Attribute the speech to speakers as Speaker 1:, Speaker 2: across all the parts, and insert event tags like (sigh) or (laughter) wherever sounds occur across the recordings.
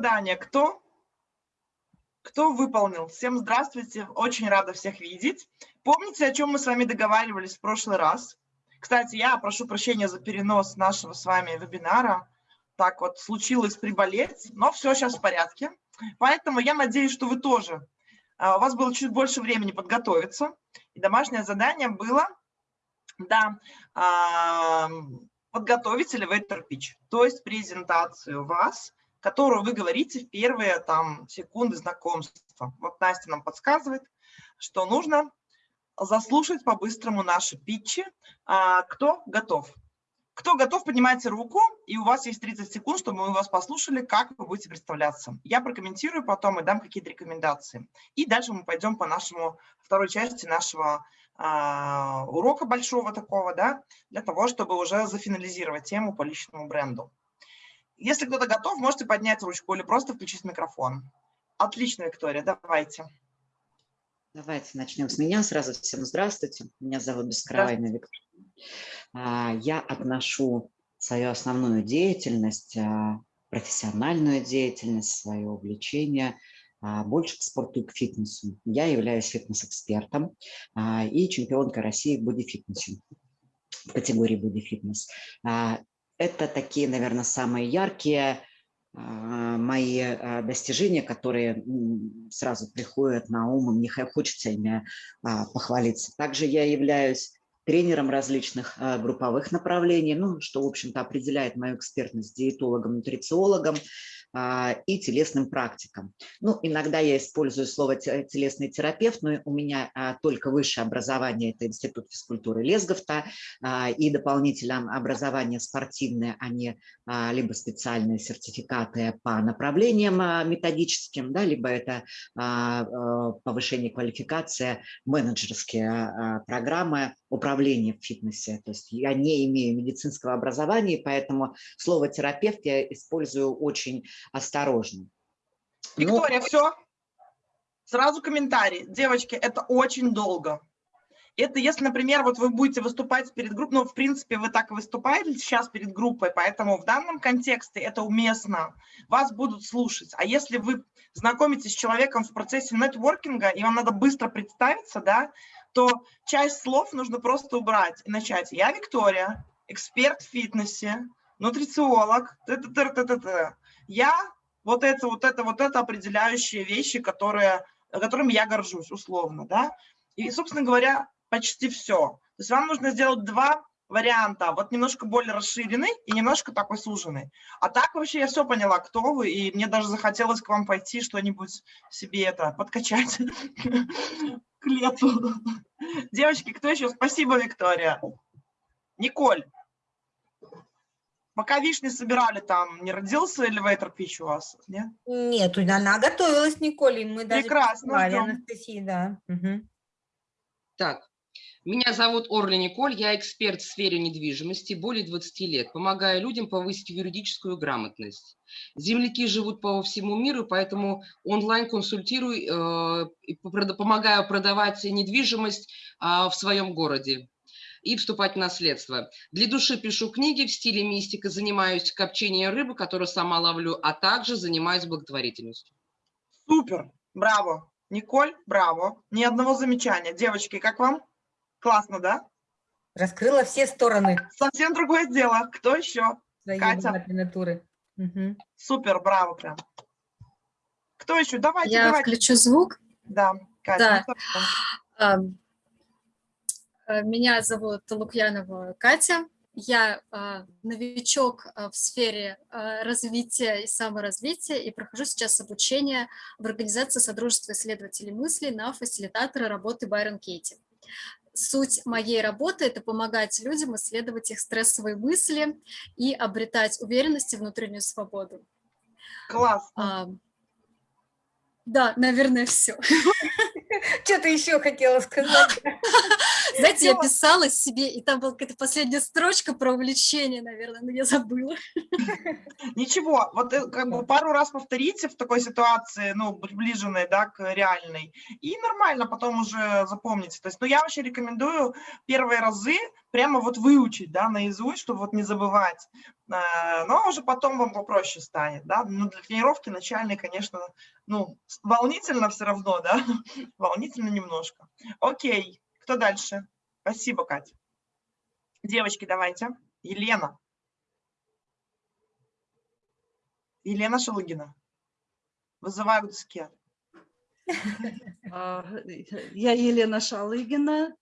Speaker 1: задание кто? Кто выполнил? Всем здравствуйте, очень рада всех видеть. Помните, о чем мы с вами договаривались в прошлый раз? Кстати, я прошу прощения за перенос нашего с вами вебинара. Так вот, случилось приболеть, но все сейчас в порядке. Поэтому я надеюсь, что вы тоже, а, у вас было чуть больше времени подготовиться. И домашнее задание было, да, подготовить elevator pitch, то есть презентацию вас, которую вы говорите в первые там секунды знакомства. Вот Настя нам подсказывает, что нужно заслушать по-быстрому наши питчи. А, кто готов? Кто готов, поднимайте руку, и у вас есть 30 секунд, чтобы мы вас послушали, как вы будете представляться. Я прокомментирую потом и дам какие-то рекомендации. И дальше мы пойдем по нашему второй части нашего а, урока большого такого, да, для того, чтобы уже зафинализировать тему по личному бренду. Если кто-то готов, можете поднять ручку или просто включить микрофон. Отлично, Виктория, давайте.
Speaker 2: Давайте начнем с меня. Сразу всем здравствуйте. Меня зовут Бескровайна Виктория. А, я отношу свою основную деятельность, а, профессиональную деятельность, свое увлечение – а, больше к спорту и к фитнесу. Я являюсь фитнес-экспертом и чемпионкой России в бодифитнесе, в категории бодифитнес. А, это такие, наверное, самые яркие мои достижения, которые сразу приходят на ум, мне хочется ими похвалиться. Также я являюсь тренером различных групповых направлений, ну, что, в общем-то, определяет мою экспертность диетологом, нутрициологом, а, и телесным практикам. Ну, иногда я использую слово телесный терапевт, но у меня а, только высшее образование – это Институт физкультуры Лесговта, а, и дополнительное образование спортивное, они либо специальные сертификаты по направлениям методическим, да, либо это повышение квалификации, менеджерские программы управления в фитнесе. То есть я не имею медицинского образования, поэтому слово терапевт я использую очень осторожно.
Speaker 1: Ну, Виктория, Но... все? Сразу комментарий. Девочки, это очень долго. Это если, например, вот вы будете выступать перед группой, ну, в принципе, вы так и выступаете сейчас перед группой, поэтому в данном контексте это уместно, вас будут слушать. А если вы знакомитесь с человеком в процессе нетворкинга, и вам надо быстро представиться, да, то часть слов нужно просто убрать и начать. Я Виктория, эксперт в фитнесе, нутрициолог, т я вот это, вот это, вот это определяющие вещи, которые, которыми я горжусь, условно, да. И, собственно говоря, почти все. То есть вам нужно сделать два варианта, вот немножко более расширенный и немножко такой суженный. А так вообще я все поняла, кто вы, и мне даже захотелось к вам пойти что-нибудь себе это подкачать к лету. Девочки, кто еще? Спасибо, Виктория. Николь. Пока вишни собирали, там не родился элеватор пич у вас, нет?
Speaker 3: Нет, она готовилась, Николь, и мы даже
Speaker 1: Прекрасно,
Speaker 3: Анастасии, да. Угу.
Speaker 4: Так, меня зовут Орля Николь, я эксперт в сфере недвижимости, более 20 лет, помогаю людям повысить юридическую грамотность. Земляки живут по всему миру, поэтому онлайн консультирую, э, помогаю продавать недвижимость э, в своем городе и вступать в наследство. Для души пишу книги в стиле мистика, занимаюсь копчением рыбы, которую сама ловлю, а также занимаюсь благотворительностью.
Speaker 1: Супер, браво. Николь, браво. Ни одного замечания. Девочки, как вам? Классно, да?
Speaker 3: Раскрыла все стороны.
Speaker 1: Совсем другое дело. Кто еще?
Speaker 3: Своей Катя.
Speaker 1: Угу. Супер, браво прям. Кто еще? Давайте,
Speaker 5: Я
Speaker 1: давайте.
Speaker 5: включу звук.
Speaker 1: Да, Катя.
Speaker 5: Да. Э, меня зовут Лукьянова Катя. Я э, новичок в сфере э, развития и саморазвития и прохожу сейчас обучение в организации Содружества исследователей мысли на фасилитатора работы Байрон Кейти. Суть моей работы – это помогать людям исследовать их стрессовые мысли и обретать уверенность и внутреннюю свободу.
Speaker 1: Классно. А,
Speaker 5: да, наверное, все.
Speaker 3: Что ты еще хотела сказать? (laughs)
Speaker 5: Знаете, я писала себе, и там была какая-то последняя строчка про увлечение, наверное, но я забыла. (laughs)
Speaker 1: Ничего, вот э, как бы пару раз повторите в такой ситуации, ну, приближенной, да, к реальной, и нормально потом уже запомните. То есть, ну, я вообще рекомендую первые разы прямо вот выучить, да, наизусть, чтобы вот не забывать. Э, Но уже потом вам попроще станет, да. Ну, для тренировки начальной, конечно, ну, волнительно все равно, да, (laughs) волнительно немножко. Окей, кто дальше? Спасибо, Катя. Девочки, давайте. Елена. Елена Шелыгина. Вызываю к доске.
Speaker 6: А, Я Елена Шалыгина,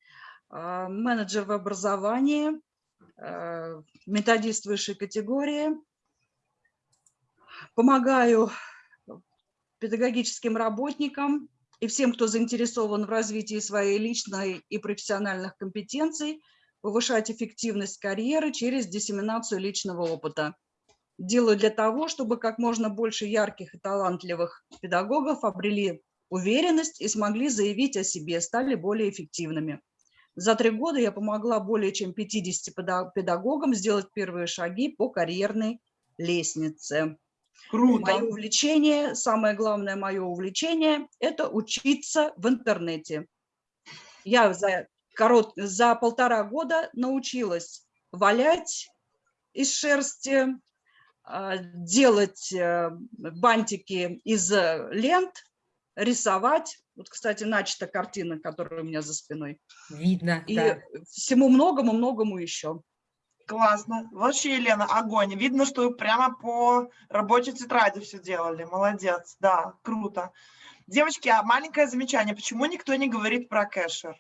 Speaker 6: а, менеджер в образовании, а, методист высшей категории. Помогаю педагогическим работникам и всем, кто заинтересован в развитии своей личной и профессиональных компетенций, повышать эффективность карьеры через диссеминацию личного опыта. Делаю для того, чтобы как можно больше ярких и талантливых педагогов обрели уверенность и смогли заявить о себе, стали более эффективными. За три года я помогла более чем 50 педа- педагогам сделать первые шаги по карьерной лестнице.
Speaker 1: Круто.
Speaker 6: Мое увлечение, самое главное мое увлечение – это учиться в интернете. Я за, корот, за полтора года научилась валять из шерсти, а, делать э, бантики из э, лент, рисовать. Вот, кстати, начата картина, которая у меня за спиной.
Speaker 3: Видно,
Speaker 6: И
Speaker 3: да.
Speaker 6: всему многому-многому еще.
Speaker 1: Классно. Вообще, Елена, огонь. Видно, что вы прямо по рабочей тетради все делали. Молодец. Да, круто. Девочки, а маленькое замечание. Почему никто не говорит про кэшер?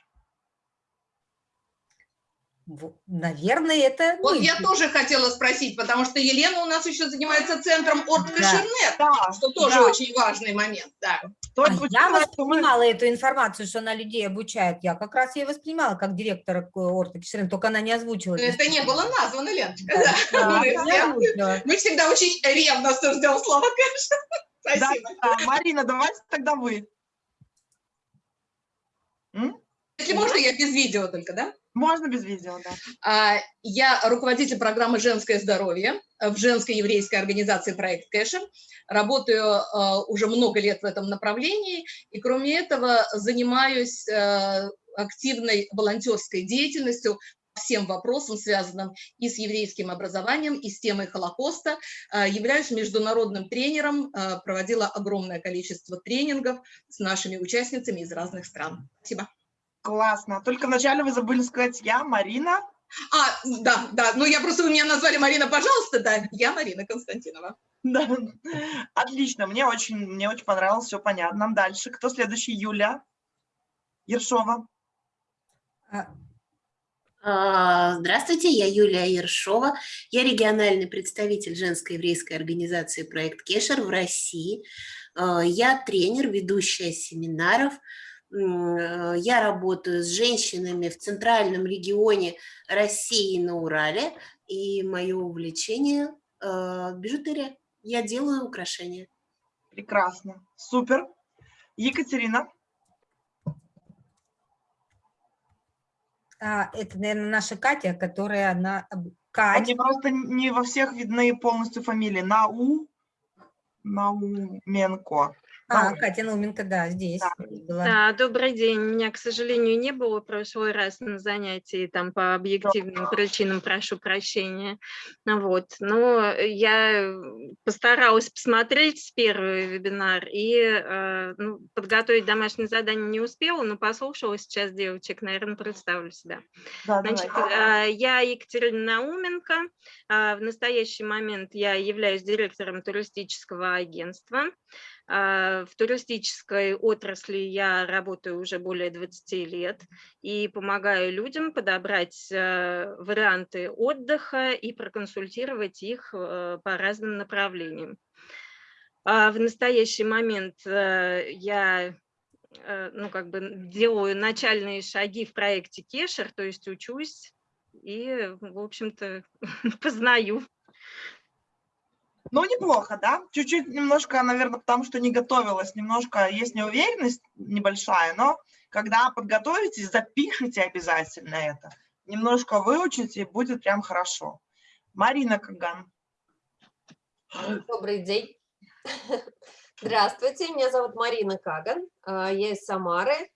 Speaker 3: Наверное, это
Speaker 7: Вот
Speaker 3: мы.
Speaker 7: я тоже хотела спросить, потому что Елена у нас еще занимается центром Орткашернет,
Speaker 1: Да,
Speaker 7: что тоже
Speaker 1: да.
Speaker 7: очень важный момент, да.
Speaker 1: То
Speaker 3: А я воспринимала эту информацию, что она людей обучает. Я как раз ее воспринимала как директора Орта Кишерин, только она не озвучила.
Speaker 7: Но это не было названо, Леночка, да.
Speaker 3: Да,
Speaker 7: Мы
Speaker 3: я
Speaker 7: все-
Speaker 3: озвучила.
Speaker 7: Мы всегда очень ревностно ждем слова. (laughs)
Speaker 1: Да,
Speaker 7: Спасибо.
Speaker 1: да, Марина, давайте тогда вы. М?
Speaker 7: Если можно, я без видео только, да?
Speaker 1: Можно без видео, да.
Speaker 7: А, Я руководитель программы «Женское здоровье» в женской еврейской организации «Проект Кэшем». Работаю а, уже много лет в этом направлении, и кроме этого занимаюсь а, активной волонтерской деятельностью всем вопросам, связанным и с еврейским образованием, и с темой Холокоста. Являюсь международным тренером, проводила огромное количество тренингов с нашими участницами из разных стран. Спасибо.
Speaker 1: Классно. Только вначале вы забыли сказать я, Марина.
Speaker 7: А, да, да, ну я просто, вы меня назвали Марина, пожалуйста, да, я Марина Константинова.
Speaker 1: Да. Отлично, мне очень, мне очень понравилось, все понятно. Дальше, кто следующий? Юля Ершова.
Speaker 3: А,
Speaker 8: Здравствуйте, я Юлия Ершова. Я региональный представитель женской еврейской организации «Проект Кешер» в России. А, Я тренер, ведущая семинаров. Э, Я работаю с женщинами в центральном регионе России на Урале. И мое увлечение э, – бижутерия. Я делаю украшения.
Speaker 1: Прекрасно. Супер. Екатерина.
Speaker 3: а, это, наверное, наша Катя, которая она... Кать,
Speaker 1: мне просто не во всех видны полностью фамилии. Нау. Науменко.
Speaker 3: А,
Speaker 1: Нау-
Speaker 3: Катя Науменко, да, здесь
Speaker 1: Да.
Speaker 3: была.
Speaker 9: Да, добрый день. Меня, к сожалению, не было в прошлый раз на занятии, там по объективным причинам прошу прощения. Ну Вот. Но я постаралась посмотреть первый вебинар и э, ну, подготовить домашнее задание не успела, но послушала сейчас девочек, наверное, представлю себя.
Speaker 1: Да,
Speaker 9: Значит,
Speaker 1: давай.
Speaker 9: а, я Екатерина Науменко. А, В настоящий момент я являюсь директором туристического агентства. А, В туристической отрасли я работаю уже более 20 лет и помогаю людям подобрать э, варианты отдыха и проконсультировать их э, по разным направлениям. А В настоящий момент э, я ну, как бы делаю начальные шаги в проекте Кешер, то есть учусь и, в общем-то, (laughs) познаю.
Speaker 1: Ну, неплохо, да? Чуть-чуть немножко, наверное, потому что не готовилась, немножко есть неуверенность небольшая, но когда подготовитесь, запишите обязательно это. Немножко выучите, будет прям хорошо. Марина Каган.
Speaker 10: Добрый день. (laughs) Здравствуйте, меня зовут Марина Каган, а, я из Самары.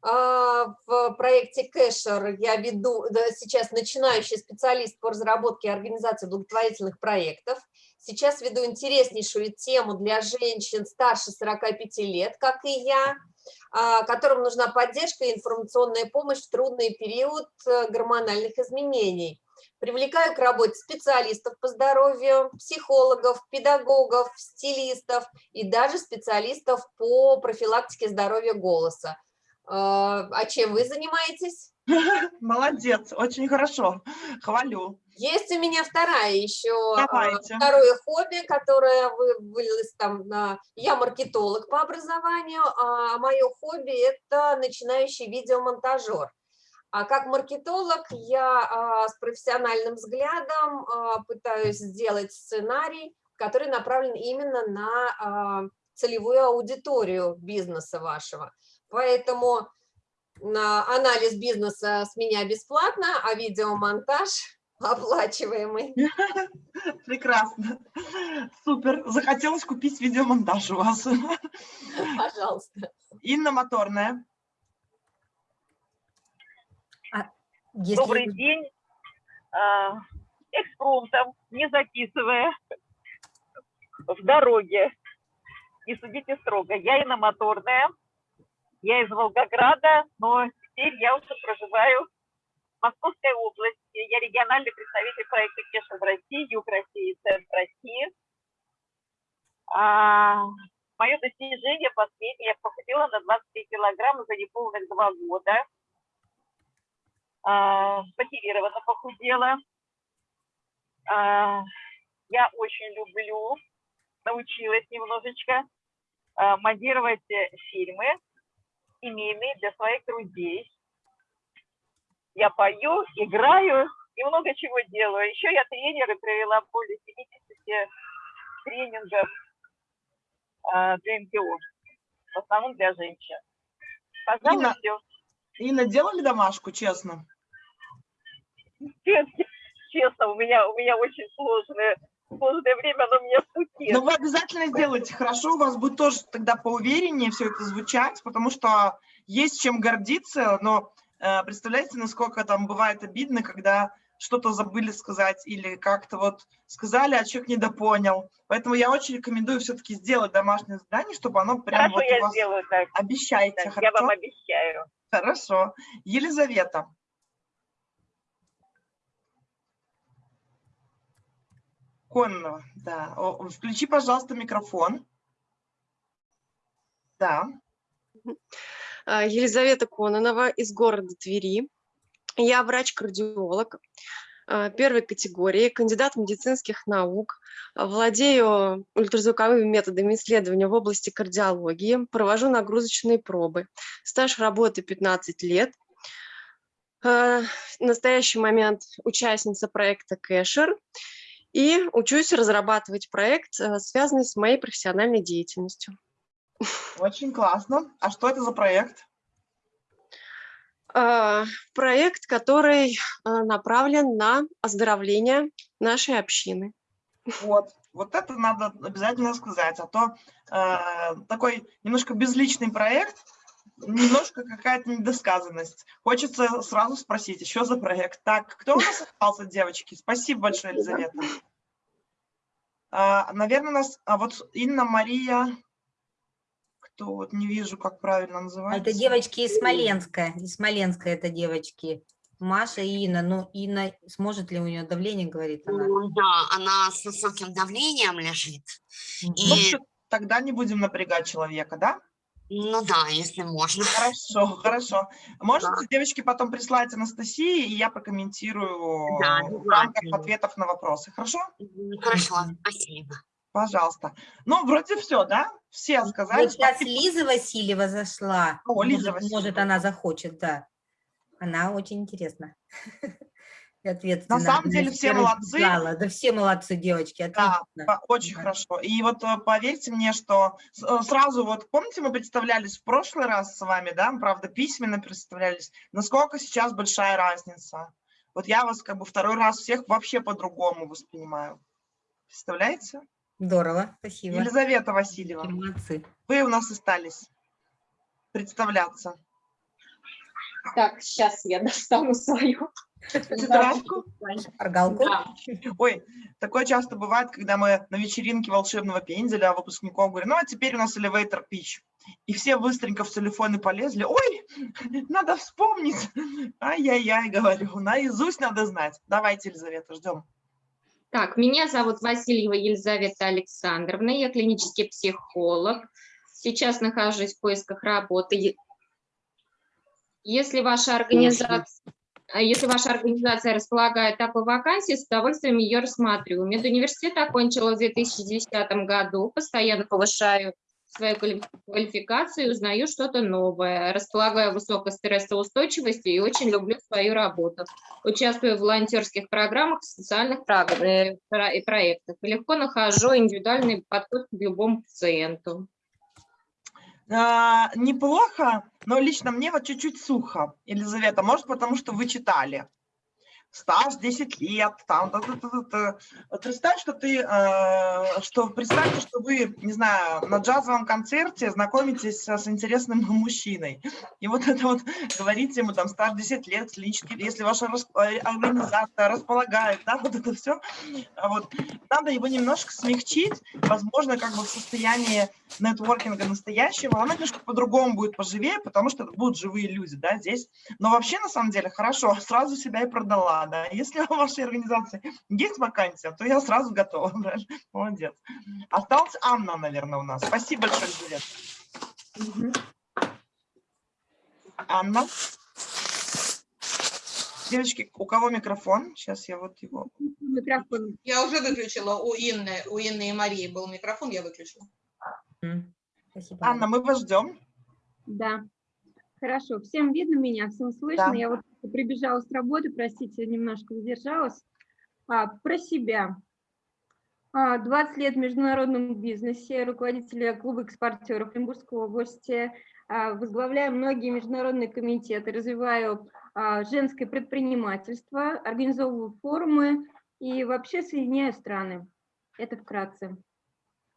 Speaker 10: А, в проекте Кэшер я веду сейчас начинающий специалист по разработке и организации благотворительных проектов. Сейчас веду интереснейшую тему для женщин старше 45 лет, как и я, а, которым нужна поддержка и информационная помощь в трудный период э, гормональных изменений. Привлекаю к работе специалистов по здоровью, психологов, педагогов, стилистов и даже специалистов по профилактике здоровья голоса. А, а чем вы занимаетесь? (laughs)
Speaker 1: Молодец, очень хорошо, хвалю.
Speaker 10: Есть у меня вторая еще, а,
Speaker 1: Давайте.
Speaker 10: второе хобби, которое вылилось там на... Я маркетолог по образованию, а мое хобби – это начинающий видеомонтажер. А как маркетолог я а, с профессиональным взглядом пытаюсь сделать сценарий, который направлен именно на целевую аудиторию бизнеса вашего. Поэтому на анализ бизнеса с меня бесплатно, а видеомонтаж (laughs) оплачиваемый. (laughs)
Speaker 1: Прекрасно. Супер. Захотелось купить видеомонтаж у вас. (laughs)
Speaker 10: Пожалуйста.
Speaker 1: Инна Моторная.
Speaker 3: А, если...
Speaker 11: Добрый день. А, экспромтом, не записывая, в дороге. Не судите строго. Я Инна Моторная. Я из Волгограда, но теперь я уже проживаю в Московской области. Я региональный представитель проекта Кеша в России, Юг России, Центр России. А, мое достижение последнее, я похудела на 23 килограмма за неполных два года. А, похудела. А, я очень люблю, научилась немножечко а, монтировать фильмы семейные для своих друзей. Я пою, играю и много чего делаю. Еще я тренер и провела более 70 тренингов э, для МТО, в основном для женщин. Пожалуй,
Speaker 1: Инна,
Speaker 11: все.
Speaker 1: Инна, делали домашку, честно?
Speaker 11: Честно, у меня, у меня очень сложное, сложное время, оно в пути.
Speaker 1: Но вы обязательно сделайте хорошо, у вас будет тоже тогда поувереннее все это звучать, потому что есть чем гордиться, но э, представляете, насколько там бывает обидно, когда что-то забыли сказать или как-то вот сказали, а человек недопонял. Поэтому я очень рекомендую все-таки сделать домашнее задание, чтобы оно прям
Speaker 11: Хорошо,
Speaker 1: вот
Speaker 11: я
Speaker 1: у вас...
Speaker 11: сделаю так.
Speaker 1: Обещайте,
Speaker 11: Так,
Speaker 1: хорошо?
Speaker 11: я вам обещаю.
Speaker 1: Хорошо. Елизавета. Конного, да. Включи, пожалуйста, микрофон. Да.
Speaker 12: А, Елизавета Кононова из города Твери. Я врач-кардиолог а, первой категории, кандидат медицинских наук, а, владею ультразвуковыми методами исследования в области кардиологии, провожу нагрузочные пробы. Стаж работы 15 лет. В настоящий момент участница проекта Кэшер и учусь разрабатывать проект, связанный с моей профессиональной деятельностью.
Speaker 1: Очень классно. А что это за проект?
Speaker 12: А, Проект, который а, направлен на оздоровление нашей общины.
Speaker 1: Вот, вот это надо обязательно сказать, а то э, такой немножко безличный проект, немножко какая-то недосказанность. Хочется сразу спросить, еще за проект. Так, кто у нас остался, девочки? Спасибо большое, Елизавета. А, наверное, нас, а вот Инна Мария, кто вот не вижу, как правильно называется.
Speaker 3: Это девочки из Смоленска. Из Смоленска это девочки. Маша и Инна. Ну, Инна, сможет ли у нее давление, говорит она.
Speaker 13: Ну Да, она с высоким давлением лежит.
Speaker 1: Ну,
Speaker 13: И,
Speaker 1: всё, тогда не будем напрягать человека, да?
Speaker 13: Ну да, если можно.
Speaker 1: Хорошо, хорошо. Можете, девочки, потом прислать Анастасии, и я прокомментирую
Speaker 13: Да,
Speaker 1: в рамках
Speaker 13: обязательно.
Speaker 1: ответов на вопросы. Хорошо?
Speaker 13: Хорошо, спасибо.
Speaker 1: Пожалуйста. Ну, вроде все, да? Все сказали.
Speaker 3: Вот сейчас
Speaker 1: Спасибо.
Speaker 3: Лиза Васильева зашла.
Speaker 1: О, Лиза
Speaker 3: может,
Speaker 1: Васильева.
Speaker 3: может, она захочет, да. Она очень интересна. (laughs) И ответственно.
Speaker 1: На самом деле все молодцы.
Speaker 3: Рассказала. Да все молодцы, девочки,
Speaker 1: Да,
Speaker 3: отлично.
Speaker 1: по- очень
Speaker 3: Да.
Speaker 1: хорошо. И вот э, поверьте мне, что э, сразу вот, помните, мы представлялись в прошлый раз с вами, да, мы, правда, письменно представлялись, насколько сейчас большая разница. Вот я вас как бы второй раз всех вообще по-другому воспринимаю. Представляете?
Speaker 3: Здорово, спасибо.
Speaker 1: Елизавета Васильева,
Speaker 3: Молодцы.
Speaker 1: вы у нас остались представляться.
Speaker 14: Так, сейчас я (laughs) достану свою.
Speaker 1: Тетрадку?
Speaker 14: Да.
Speaker 1: Ой, такое часто бывает, когда мы на вечеринке волшебного пенделя выпускников говорим, ну а теперь у нас elevator pitch. И все быстренько в телефоны полезли. Ой, надо вспомнить. Ай-яй-яй, говорю, наизусть надо знать. Давайте, Елизавета, ждем.
Speaker 14: Так, меня зовут Васильева Елизавета Александровна, я клинический психолог. Сейчас нахожусь в поисках работы. Если ваша организация, а если ваша организация располагает такой вакансией, с удовольствием ее рассматриваю. Медуниверситет окончила в 2010 году, постоянно повышаю свою квали- квалификацию и узнаю что-то новое. Располагаю высокой стрессоустойчивостью и очень люблю свою работу. Участвую в волонтерских программах, социальных э, проектах. Легко нахожу индивидуальный подход к любому пациенту.
Speaker 1: А, неплохо, но лично мне вот чуть-чуть сухо. Елизавета, может, потому что вы читали. Стаж 10 лет, там, та- та- та- та- та. Вот представь, что ты, э, что представьте, что вы, не знаю, на джазовом концерте знакомитесь с, интересным (laughs) мужчиной. И вот это вот говорите ему там стаж 10 лет, клинический, если ваша э, организация располагает, да, (laughs) вот это все, вот, надо его немножко смягчить, возможно, как бы в состоянии нетворкинга настоящего, она немножко по-другому будет поживее, потому что будут живые люди, да, здесь. Но вообще, на самом деле, хорошо, (laughs) сразу себя и продала, да. Если (laughs) у вашей организации есть вакансия, то я сразу готова, (laughs) правильно? Молодец. Осталась Анна, наверное, у нас. Спасибо большое, Елизавета. Анна. Девочки, у кого микрофон? Сейчас я вот его...
Speaker 7: Микрофон. Я уже выключила у Инны, у Инны и Марии был микрофон, я выключила.
Speaker 3: Спасибо.
Speaker 1: Анна, мы вас ждем.
Speaker 15: Да. Хорошо. Всем видно меня, всем слышно.
Speaker 1: Да.
Speaker 15: Я вот прибежала с работы, простите, немножко задержалась. А, про себя. А, 20 лет в международном бизнесе, руководитель клуба экспортеров Оренбургской области, а, возглавляю многие международные комитеты, развиваю а, женское предпринимательство, организовываю форумы и вообще соединяю страны. Это вкратце.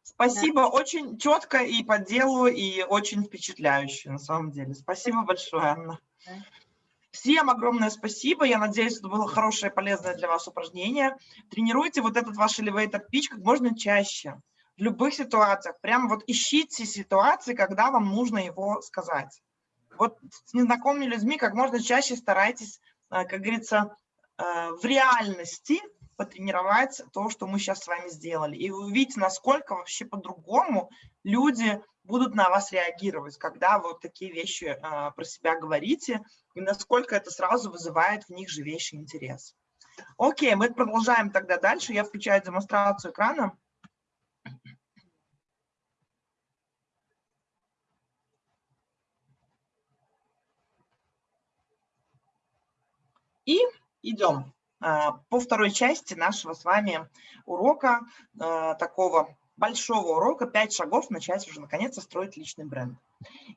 Speaker 1: Спасибо, очень четко и по делу, и очень впечатляюще, на самом деле. Спасибо большое, Анна. Всем огромное спасибо. Я надеюсь, это было хорошее и полезное для вас упражнение. Тренируйте вот этот ваш elevator pitch как можно чаще, в любых ситуациях. Прямо вот ищите ситуации, когда вам нужно его сказать. Вот с незнакомыми людьми как можно чаще старайтесь, э, как говорится, э, в реальности потренировать то, что мы сейчас с вами сделали. И вы увидите, насколько вообще по-другому люди будут на вас реагировать, когда вы вот такие вещи э, про себя говорите, и насколько это сразу вызывает в них живейший интерес. Окей, мы продолжаем тогда дальше. Я включаю демонстрацию экрана. И идем по второй части нашего с вами урока, а, такого большого урока, пять шагов начать уже наконец-то строить личный бренд.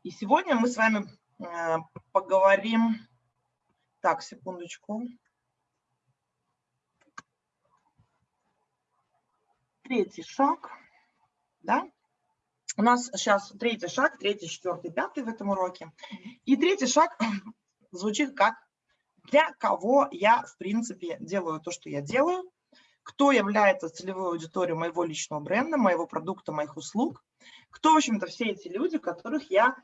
Speaker 1: И сегодня мы с вами а, поговорим, так, секундочку. Третий шаг, да? У нас сейчас третий шаг, третий, четвертый, пятый в этом уроке. И третий шаг (clears throat) звучит как для кого я, в принципе, делаю то, что я делаю, кто является целевой аудиторией моего личного бренда, моего продукта, моих услуг, кто, в общем-то, все эти люди, которых я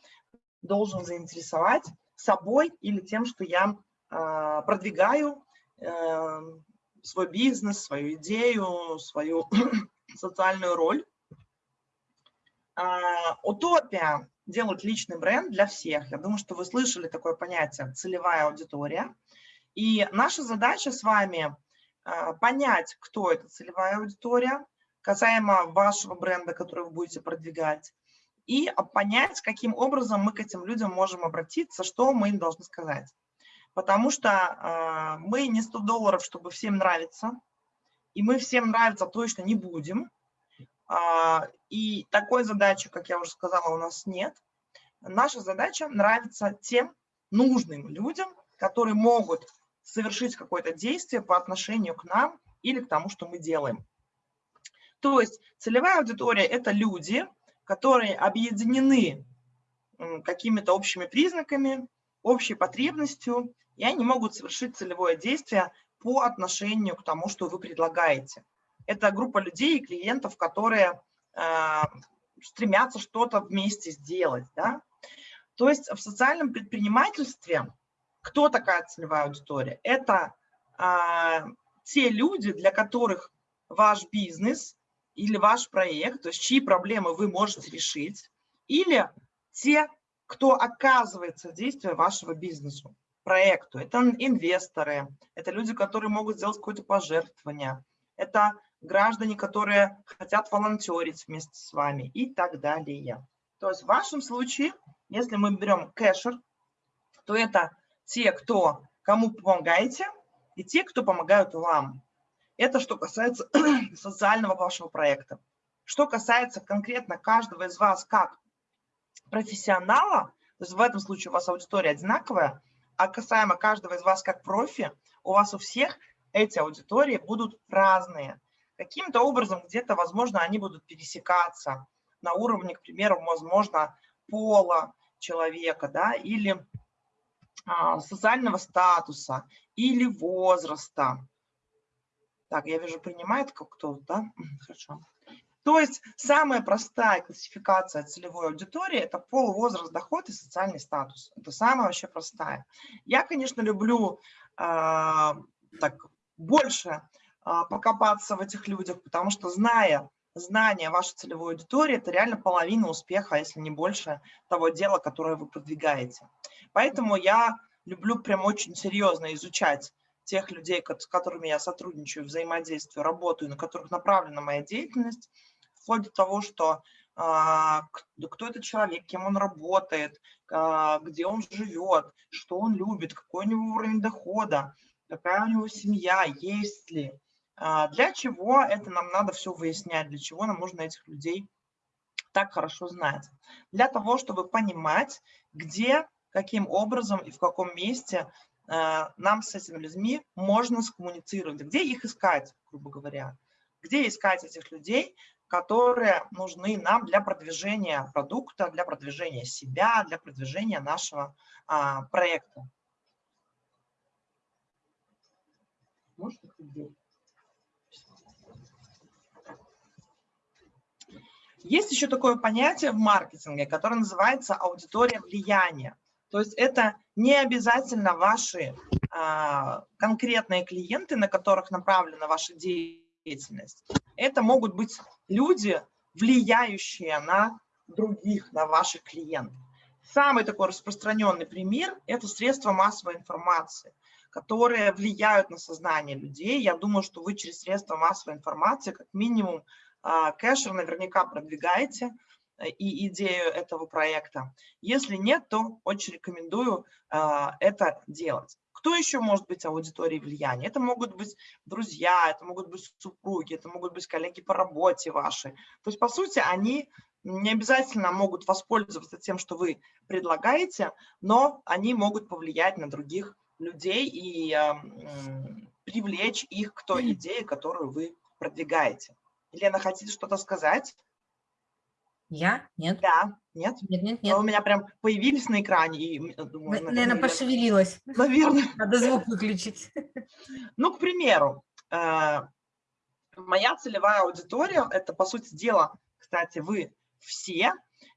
Speaker 1: должен заинтересовать собой или тем, что я э, продвигаю э, свой бизнес, свою идею, свою (clears throat) социальную роль. А, утопия делать личный бренд для всех. Я думаю, что вы слышали такое понятие «целевая аудитория». И наша задача с вами а, понять, кто эта целевая аудитория, касаемо вашего бренда, который вы будете продвигать, и понять, каким образом мы к этим людям можем обратиться, что мы им должны сказать. потому что э, мы не 100 долларов, чтобы всем нравиться, и мы всем нравиться точно не будем. И такой задачи, как я уже сказала, у нас нет. Наша задача нравиться тем нужным людям, которые могут совершить какое-то действие по отношению к нам или к тому, что мы делаем. То есть целевая аудитория – это люди, которые объединены какими-то общими признаками, общей потребностью, и они могут совершить целевое действие по отношению к тому, что вы предлагаете. Это группа людей и клиентов, которые э, стремятся что-то вместе сделать. Да? То есть в социальном предпринимательстве кто такая целевая аудитория? Это э, те люди, для которых ваш бизнес или ваш проект, то есть чьи проблемы вы можете решить, или те, кто оказывается действие вашего бизнесу, проекту. Это инвесторы, это люди, которые могут сделать какое-то пожертвование, это граждане, которые хотят волонтерить вместе с вами и так далее. То есть в вашем случае, если мы берем кэшер, то это те, кто кому помогаете, и те, кто помогают вам. Это что касается (clears throat) социального вашего проекта. Что касается конкретно каждого из вас как профессионала, то есть в этом случае у вас аудитория одинаковая, а касаемо каждого из вас как профи, у вас у всех эти аудитории будут разные. Каким-то образом где-то, возможно, они будут пересекаться на уровне, к примеру, возможно, пола человека, да, или социального статуса, или возраста. Так, я вижу, принимает кто-то, да? Хорошо. То есть самая простая классификация целевой аудитории – это пол, возраст, доход и социальный статус. Это самая вообще простая. Я, конечно, люблю э, так больше э, покопаться в этих людях, потому что зная знание вашей целевой аудитории – это реально половина успеха, если не больше того дела, которое вы продвигаете. Поэтому я люблю прям очень серьезно изучать тех людей, с которыми я сотрудничаю, взаимодействую, работаю, на которых направлена моя деятельность, вплоть до того, что а, кто этот человек, кем он работает, а, где он живет, что он любит, какой у него уровень дохода, какая у него семья, есть ли. А, для чего это нам надо все выяснять, для чего нам нужно этих людей так хорошо знать? Для того, чтобы понимать, где, каким образом и в каком месте нам с этими людьми можно скоммуницировать, где их искать, грубо говоря, где искать этих людей, которые нужны нам для продвижения продукта, для продвижения себя, для продвижения нашего а, проекта. Есть еще такое понятие в маркетинге, которое называется аудитория влияния. То есть это не обязательно ваши а, конкретные клиенты, на которых направлена ваша деятельность. Это могут быть люди, влияющие на других, на ваших клиентов. Самый такой распространенный пример – это средства массовой информации, которые влияют на сознание людей. Я думаю, что вы через средства массовой информации как минимум а, кэшер наверняка продвигаете и идею этого проекта. Если нет, то очень рекомендую а, это делать. Кто еще может быть аудиторией влияния? Это могут быть друзья, это могут быть супруги, это могут быть коллеги по работе ваши. То есть, по сути, они не обязательно могут воспользоваться тем, что вы предлагаете, но они могут повлиять на других людей и э, привлечь их к той идее, которую вы продвигаете. Елена, хотите что-то сказать?
Speaker 3: Я? Нет.
Speaker 1: Да, нет?
Speaker 3: Нет, нет,
Speaker 1: нет. Но у меня прям появились на экране. И,
Speaker 3: думаю, наверное, наверное, пошевелилась. (laughs)
Speaker 1: Наверное. (laughs)
Speaker 3: Надо звук выключить. (laughs)
Speaker 1: Ну, к примеру, э, моя целевая аудитория, это, по сути дела, кстати, вы все,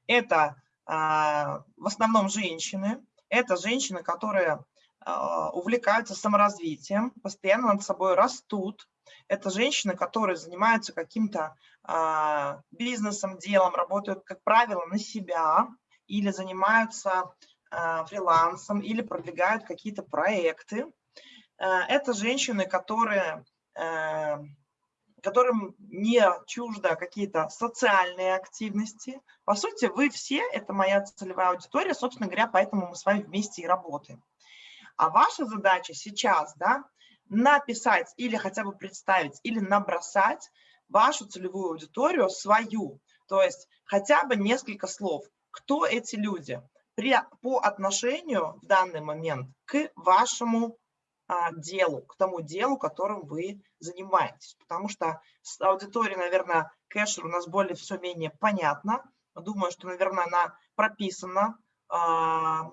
Speaker 1: это э, в основном женщины, это женщины, которые э, увлекаются саморазвитием, постоянно над собой растут, это женщины, которые занимаются каким-то а, бизнесом, делом, работают, как правило, на себя или занимаются а, фрилансом или продвигают какие-то проекты. А, это женщины, которые, а, которым не чуждо какие-то социальные активности. По сути, вы все, это моя целевая аудитория, собственно говоря, поэтому мы с вами вместе и работаем. А ваша задача сейчас, да, написать или хотя бы представить, или набросать вашу целевую аудиторию, свою, то есть хотя бы несколько слов. Кто эти люди при, по отношению в данный момент к вашему а, делу, к тому делу, которым вы занимаетесь. Потому что с аудиторией, наверное, кэшер у нас более все менее понятно. Думаю, что, наверное, она прописана а,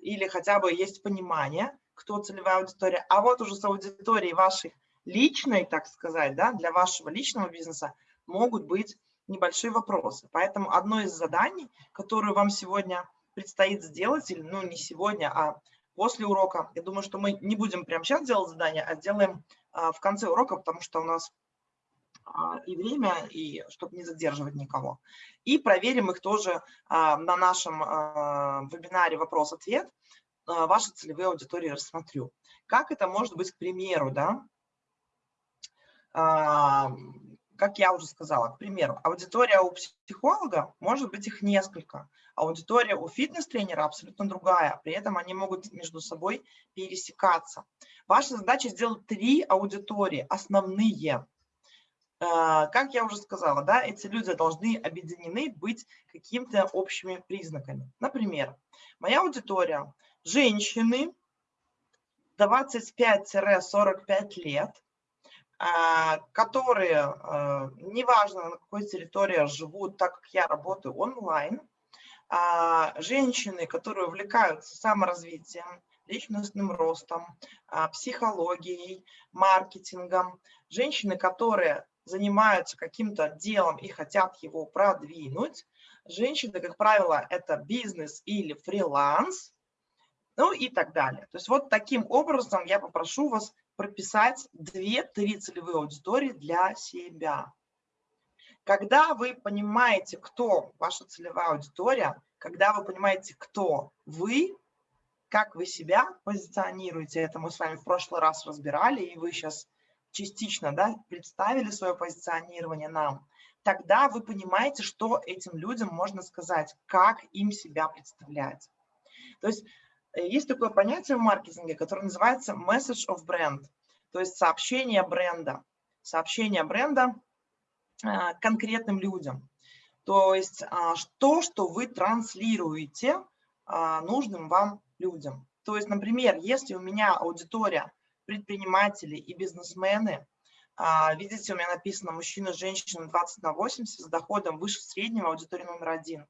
Speaker 1: или хотя бы есть понимание, кто целевая аудитория. А вот уже с аудиторией вашей личной, так сказать, да, для вашего личного бизнеса могут быть небольшие вопросы. Поэтому одно из заданий, которое вам сегодня предстоит сделать, или ну не сегодня, а после урока, я думаю, что мы не будем прямо сейчас делать задание, а сделаем а, в конце урока, потому что у нас а, и время, и чтобы не задерживать никого. И проверим их тоже а, на нашем а, вебинаре «Вопрос-ответ». А, ваши целевые аудитории рассмотрю. Как это может быть, к примеру, да? А, как я уже сказала, к примеру, аудитория у психолога, может быть их несколько, аудитория у фитнес-тренера абсолютно другая, при этом они могут между собой пересекаться. Ваша задача сделать три аудитории, основные. А, как я уже сказала, да, эти люди должны объединены быть какими-то общими признаками. Например, моя аудитория – женщины 25-45 лет, а, которые, а, неважно на какой территории живут, так как я работаю онлайн, а, женщины, которые увлекаются саморазвитием, личностным ростом, психологией, маркетингом, женщины, которые занимаются каким-то делом и хотят его продвинуть, женщины, как правило, это бизнес или фриланс, ну и так далее. То есть вот таким образом я попрошу вас прописать 2-3 целевые аудитории для себя. Когда вы понимаете, кто ваша целевая аудитория, когда вы понимаете, кто вы, как вы себя позиционируете, это мы с вами в прошлый раз разбирали, и вы сейчас частично да, представили свое позиционирование нам, тогда вы понимаете, что этим людям можно сказать, как им себя представлять. То есть Э, есть такое понятие в маркетинге, которое называется message of brand, то есть сообщение бренда. Сообщение бренда а, конкретным людям. То есть а, то, что вы транслируете а, нужным вам людям. То есть, например, если у меня аудитория предприниматели и бизнесмены, видите, у меня написано мужчина, женщина 20 на 80 с доходом выше среднего, аудитория номер один.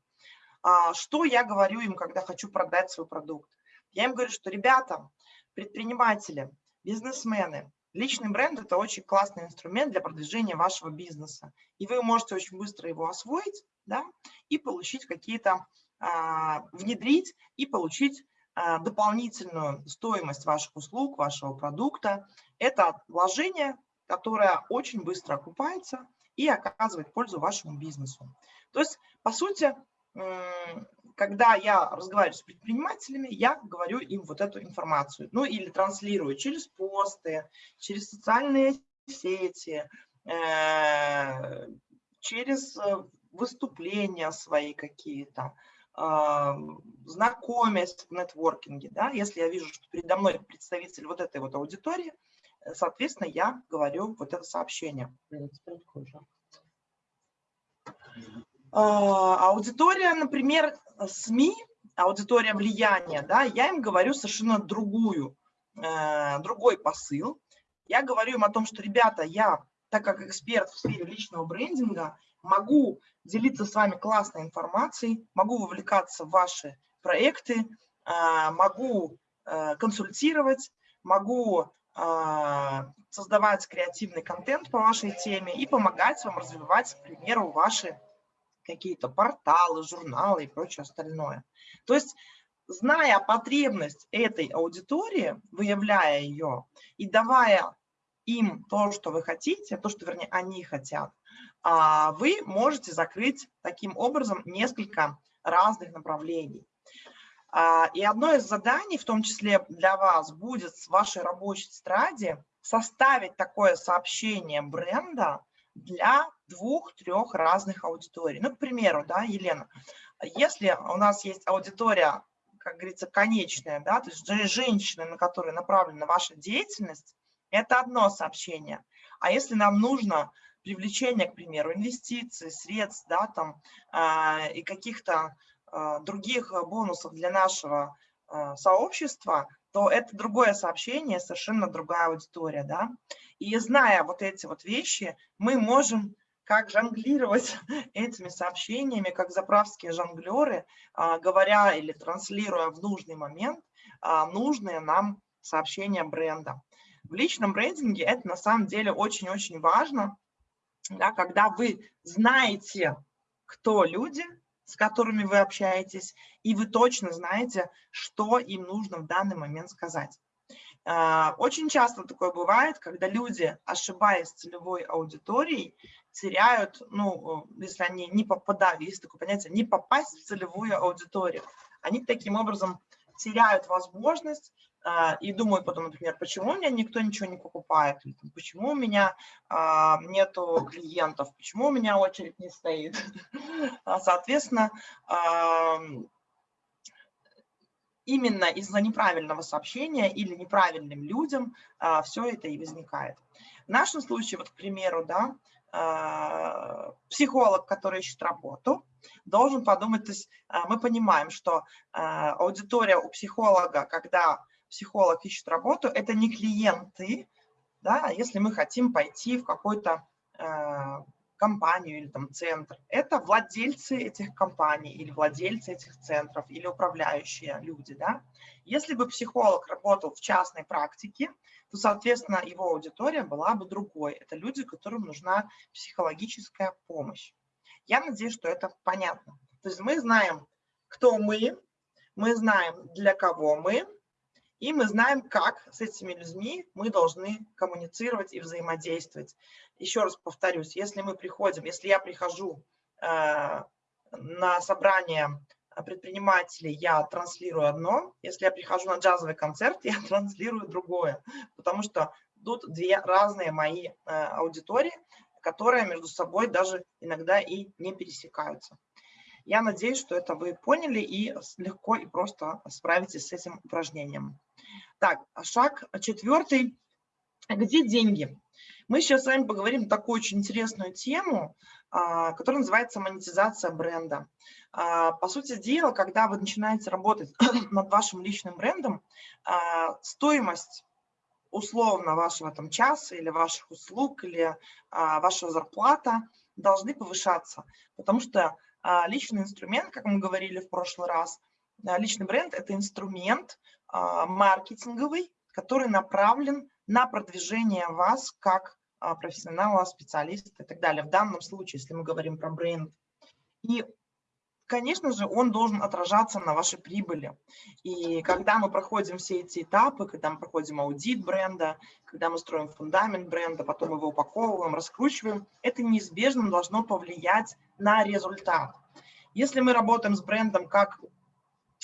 Speaker 1: Что я говорю им, когда хочу продать свой продукт? Я им говорю, что ребята, предприниматели, бизнесмены, личный бренд – это очень классный инструмент для продвижения вашего бизнеса. И вы можете очень быстро его освоить да, и получить какие-то, а, внедрить и получить а, дополнительную стоимость ваших услуг, вашего продукта. Это вложение, которое очень быстро окупается и оказывает пользу вашему бизнесу. То есть, по сути, когда я разговариваю с предпринимателями, я говорю им вот эту информацию. Ну или транслирую через посты, через социальные сети, э, через э, выступления свои какие-то, знакомясь в нетворкинге. Да? Если я вижу, что передо мной представитель вот этой вот аудитории, соответственно, я говорю вот это сообщение. А, аудитория, например, СМИ, аудитория влияния, да, я им говорю совершенно другую, э, другой посыл. Я говорю им о том, что, ребята, я, так как эксперт в сфере личного брендинга, могу делиться с вами классной информацией, могу вовлекаться в ваши проекты, э, могу э, консультировать, могу создавать креативный контент по вашей теме и помогать вам развивать, к примеру, ваши какие-то порталы, журналы и прочее остальное. То есть, зная потребность этой аудитории, выявляя ее и давая им то, что вы хотите, то, что, вернее, они хотят, а, вы можете закрыть таким образом несколько разных направлений. А, и одно из заданий, в том числе для вас, будет с вашей рабочей тетради составить такое сообщение бренда, для двух-трех разных аудиторий. Ну, к примеру, да, Елена, если у нас есть аудитория, как говорится, конечное, да, то есть женщины, на которые направлена ваша деятельность, это одно сообщение. А если нам нужно привлечение, к примеру, инвестиций, средств, да, там, э, и каких-то э, других бонусов для нашего сообщества, то это другое сообщение, совершенно другая аудитория, да. И зная вот эти вот вещи, мы можем как жонглировать (laughs) этими сообщениями, как заправские жонглеры, а, говоря или транслируя в нужный момент а, нужные нам сообщения бренда. В личном брендинге это на самом деле очень-очень важно, да, когда вы знаете, кто люди, с которыми вы общаетесь, и вы точно знаете, что им нужно в данный момент сказать. А, очень часто такое бывает, когда люди, ошибаясь целевой аудиторией, теряют, ну, если они не попадают, есть такое понятие, не попасть в целевую аудиторию. Они таким образом теряют возможность и думают потом, например, почему у меня никто ничего не покупает, почему у меня а, нету клиентов, почему у меня очередь не стоит. (laughs) А, соответственно, а, именно из-за неправильного сообщения или неправильным людям а, все это и возникает. В нашем случае, вот, к примеру, да, а, психолог, который ищет работу, должен подумать, то есть а, мы понимаем, что а, аудитория у психолога, когда психолог ищет работу, это не клиенты, да, если мы хотим пойти в какой-то компанию или там центр, это владельцы этих компаний или владельцы этих центров или управляющие люди. Да? Если бы психолог работал в частной практике, то, соответственно, его аудитория была бы другой. Это люди, которым нужна психологическая помощь. Я надеюсь, что это понятно. То есть мы знаем, кто мы, мы знаем, для кого мы, и мы знаем, как с этими людьми мы должны коммуницировать и взаимодействовать. Еще раз повторюсь, если мы приходим, если я прихожу э, на собрание предпринимателей, я транслирую одно, если я прихожу на джазовый концерт, (laughs) я транслирую другое, потому что тут две разные мои э, аудитории, которые между собой даже иногда и не пересекаются. Я надеюсь, что это вы поняли и легко и просто справитесь с этим упражнением. Так, шаг четвертый. Где деньги? Мы сейчас с вами поговорим такую очень интересную тему, а, которая называется монетизация бренда. А, по сути дела, когда вы начинаете работать (clears throat) над вашим личным брендом, а, стоимость условно вашего там часа или ваших услуг или ваша зарплата должны повышаться, потому что личный инструмент, как мы говорили в прошлый раз, личный бренд – это инструмент, а, маркетинговый, который направлен на продвижение вас как а, профессионала, специалиста и так далее. В данном случае, если мы говорим про бренд. И, конечно же, он должен отражаться на вашей прибыли. И когда мы проходим все эти этапы, когда мы проходим аудит бренда, когда мы строим фундамент бренда, потом его упаковываем, раскручиваем, это неизбежно должно повлиять на результат. Если мы работаем с брендом как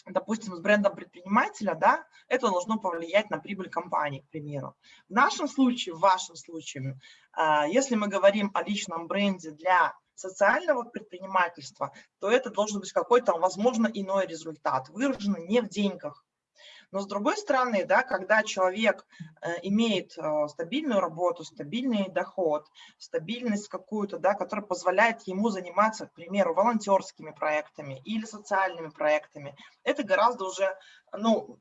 Speaker 1: допустим, с брендом предпринимателя, да, это должно повлиять на прибыль компании, к примеру. В нашем случае, в вашем случае, а, если мы говорим о личном бренде для социального предпринимательства, то это должен быть какой-то, возможно, иной результат, выраженный не в деньгах, но с другой стороны, да, когда человек э, имеет э, стабильную работу, стабильный доход, стабильность какую-то, да, которая позволяет ему заниматься, к примеру, волонтерскими проектами или социальными проектами, это гораздо уже, ну,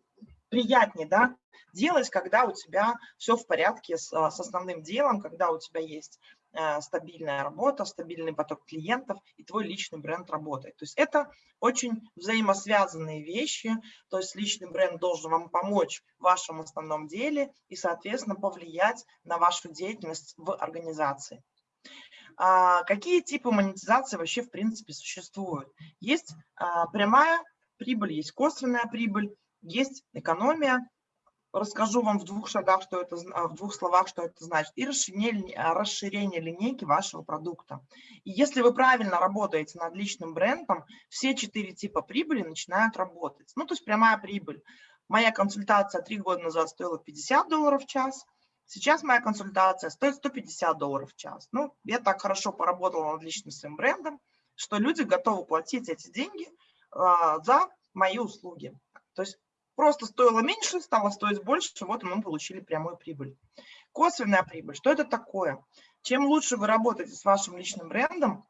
Speaker 1: приятнее, да, делать, когда у тебя все в порядке с, с основным делом, когда у тебя есть Э, стабильная работа, стабильный поток клиентов и твой личный бренд работает. То есть это очень взаимосвязанные вещи, то есть личный бренд должен вам помочь в вашем основном деле и, соответственно, повлиять на вашу деятельность в организации. А какие типы монетизации вообще в принципе существуют? Есть а, прямая прибыль, есть косвенная прибыль, есть экономия, расскажу вам в двух шагах, что это, в двух словах, что это значит, и расширение, расширение линейки вашего продукта. И если вы правильно работаете над личным брендом, все четыре типа прибыли начинают работать. Ну, то есть прямая прибыль. Моя консультация три года назад стоила 50 долларов в час, сейчас моя консультация стоит 150 долларов в час. Ну, я так хорошо поработала над личным своим брендом, что люди готовы платить эти деньги а, за мои услуги. То есть просто стоило меньше, стало стоить больше, вот мы получили прямую прибыль. Косвенная прибыль. Что это такое? Чем лучше вы работаете с вашим личным брендом,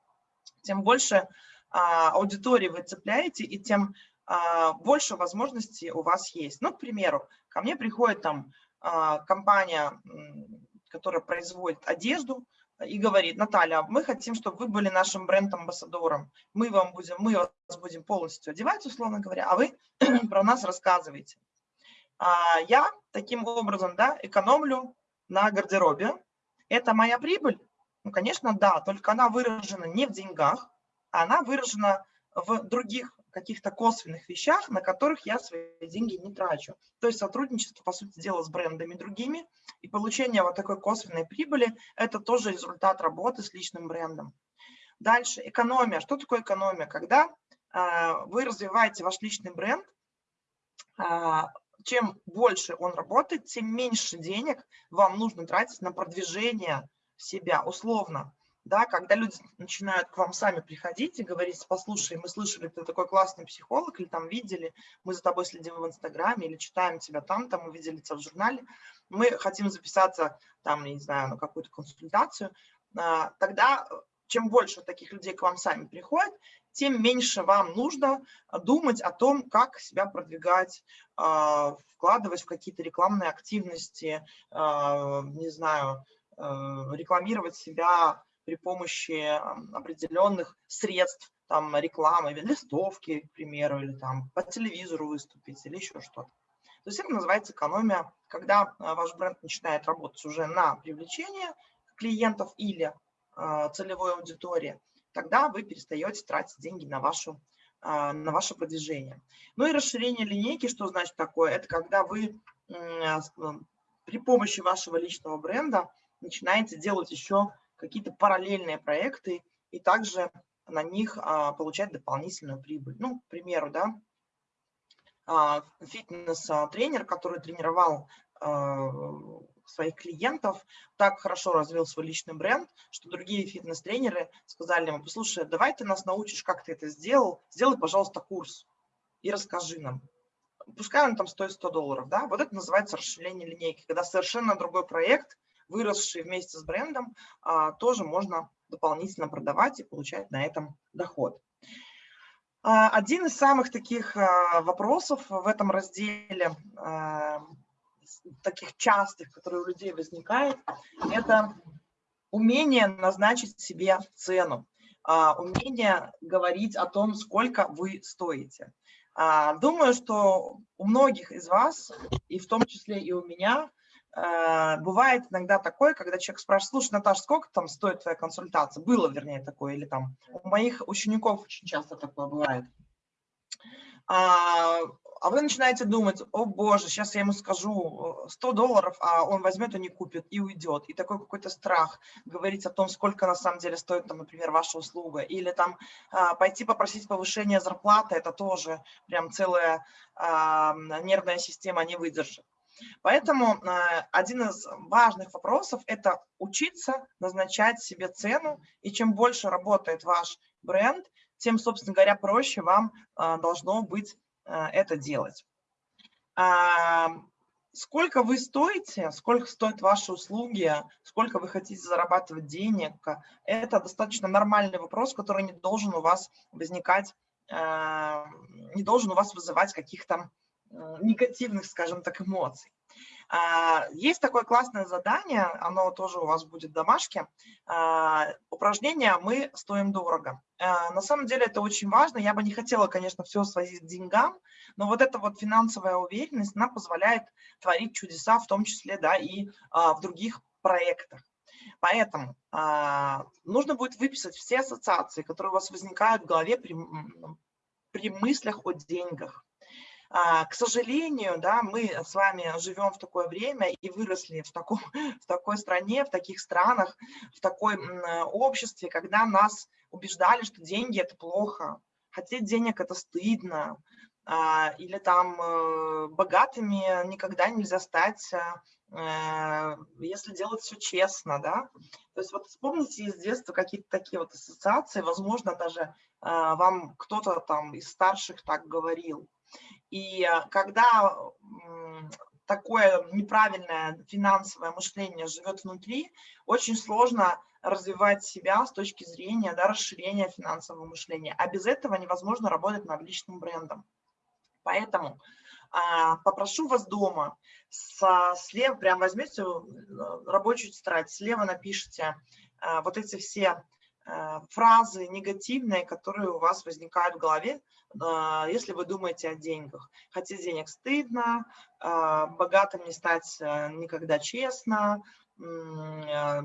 Speaker 1: тем больше а, аудитории вы цепляете, и тем а, больше возможностей у вас есть. Ну, к примеру, ко мне приходит там а, компания, которая производит одежду, и говорит, Наталья, мы хотим, чтобы вы были нашим бренд-амбассадором. Мы, вам будем, мы вас будем полностью одевать, условно говоря, а вы (clears throat) про нас рассказываете. А я таким образом да, экономлю на гардеробе. Это моя прибыль? Ну, конечно, да, только она выражена не в деньгах, а она выражена в других каких-то косвенных вещах, на которых я свои деньги не трачу. То есть сотрудничество, по сути дела, с брендами другими и получение вот такой косвенной прибыли – это тоже результат работы с личным брендом. Дальше, экономия. Что такое экономия? Когда э, вы развиваете ваш личный бренд, э, чем больше он работает, тем меньше денег вам нужно тратить на продвижение себя условно да, когда люди начинают к вам сами приходить и говорить, послушай, мы слышали, ты такой классный психолог, или там видели, мы за тобой следим в Инстаграме, или читаем тебя там, там мы видели тебя в журнале, мы хотим записаться там, не знаю, на какую-то консультацию, а, тогда чем больше таких людей к вам сами приходят, тем меньше вам нужно думать о том, как себя продвигать, а, вкладывать в какие-то рекламные активности, а, не знаю, рекламировать себя при помощи определенных средств, там, рекламы, листовки, к примеру, или там по телевизору выступить, или еще что-то. То есть это называется экономия, когда а, ваш бренд начинает работать уже на привлечение клиентов или э, целевой аудитории, тогда вы перестаете тратить деньги на, вашу, э, на ваше продвижение. Ну и расширение линейки, что значит такое? Это когда вы при помощи вашего личного бренда начинаете делать еще какие-то параллельные проекты и также на них а, получать дополнительную прибыль. Ну, к примеру, да, а, фитнес-тренер, который тренировал а, своих клиентов, так хорошо развил свой личный бренд, что другие фитнес-тренеры сказали ему, послушай, давай ты нас научишь, как ты это сделал, сделай, пожалуйста, курс и расскажи нам. Пускай он там стоит 100 долларов, да, вот это называется расширение линейки, когда совершенно другой проект выросшие вместе с брендом, а, тоже можно дополнительно продавать и получать на этом доход. А, один из самых таких а, вопросов в этом разделе, таких частых, которые у людей возникают, это умение назначить себе цену, умение говорить о том, сколько вы стоите. Думаю, что у многих из вас, и в том числе и у меня, бывает иногда такое, когда человек спрашивает, слушай, Наташа, сколько там стоит твоя консультация? Было, вернее, такое, или там у моих учеников очень часто такое бывает. А, а вы начинаете думать, о боже, сейчас я ему скажу 100 долларов, а он возьмет и не купит, и уйдет. И такой какой-то страх говорить о том, сколько на самом деле стоит, там, например, ваша услуга. Или там а, пойти попросить повышения зарплаты, это тоже прям целая а, нервная система не выдержит. Поэтому э, один из важных вопросов – это учиться назначать себе цену, и чем больше работает ваш бренд, тем, собственно говоря, проще вам э, должно быть э, это делать. А, сколько вы стоите, сколько стоят ваши услуги, сколько вы хотите зарабатывать денег – это достаточно нормальный вопрос, который не должен у вас возникать, не должен у вас вызывать каких-то негативных, скажем так, эмоций. А, есть такое классное задание, оно тоже у вас будет в домашке. А, упражнение «Мы стоим дорого». А, на самом деле это очень важно. Я бы не хотела, конечно, все свозить к деньгам, но вот эта вот финансовая уверенность, она позволяет творить чудеса, в том числе да, и в других проектах. Поэтому нужно будет выписать все ассоциации, которые у вас возникают в голове при, при мыслях о деньгах. А, к сожалению, да, мы с вами живем в такое время и выросли в, таком, (laughs) в такой стране, в таких странах, в такой обществе, когда нас убеждали, что деньги – это плохо, хотеть денег – это стыдно, а, или там э, богатыми никогда нельзя стать, э, если делать все честно, да. То есть вот вспомните из детства какие-то такие вот ассоциации, возможно, даже а, вам кто-то там из старших так говорил. И э, когда такое неправильное финансовое мышление живет внутри, очень сложно развивать себя с точки зрения да, расширения финансового мышления. А без этого невозможно работать над личным брендом. Поэтому а, попрошу вас дома, со, слева прям возьмете э, рабочую тетрадь, слева напишите а, вот эти все а, фразы негативные, которые у вас возникают в голове, а, если вы думаете о деньгах. Хотеть денег стыдно, а, богатым не стать э, никогда честно, а,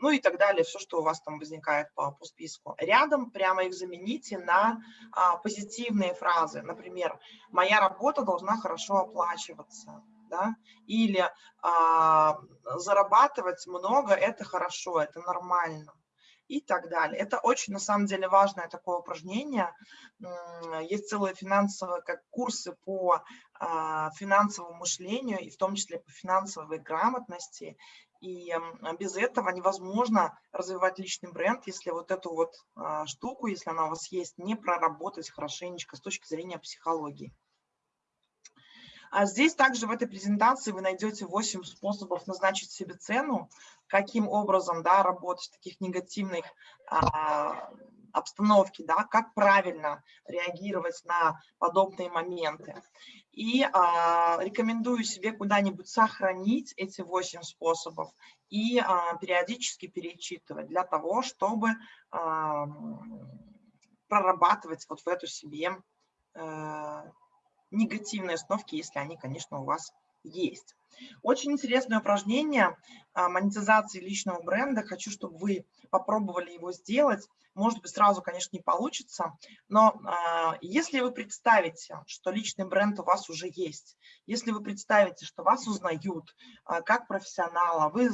Speaker 1: ну и так далее, все, что у вас там возникает по, по списку. Рядом прямо их замените на а, позитивные фразы. Например, «моя работа должна хорошо оплачиваться». Да? Или а, «зарабатывать много – это хорошо, это нормально» и так далее. Это очень, на самом деле, важное такое упражнение. Есть целые финансовые как курсы по а, финансовому мышлению, и в том числе по финансовой грамотности. И без этого невозможно развивать личный бренд, если вот эту вот а, штуку, если она у вас есть, не проработать хорошенечко с точки зрения психологии. А здесь также в этой презентации вы найдете 8 способов назначить себе цену, каким образом да, работать в таких негативных а, обстановке, да, как правильно реагировать на подобные моменты. И а, рекомендую себе куда-нибудь сохранить эти 8 способов и а, периодически перечитывать для того, чтобы а, прорабатывать вот в эту себе а, негативные установки, если они, конечно, у вас есть. Очень интересное упражнение а, монетизации личного бренда. Хочу, чтобы вы попробовали его сделать. Может быть, сразу, конечно, не получится, но а, если вы представите, что личный бренд у вас уже есть, если вы представите, что вас узнают а, как профессионала, вы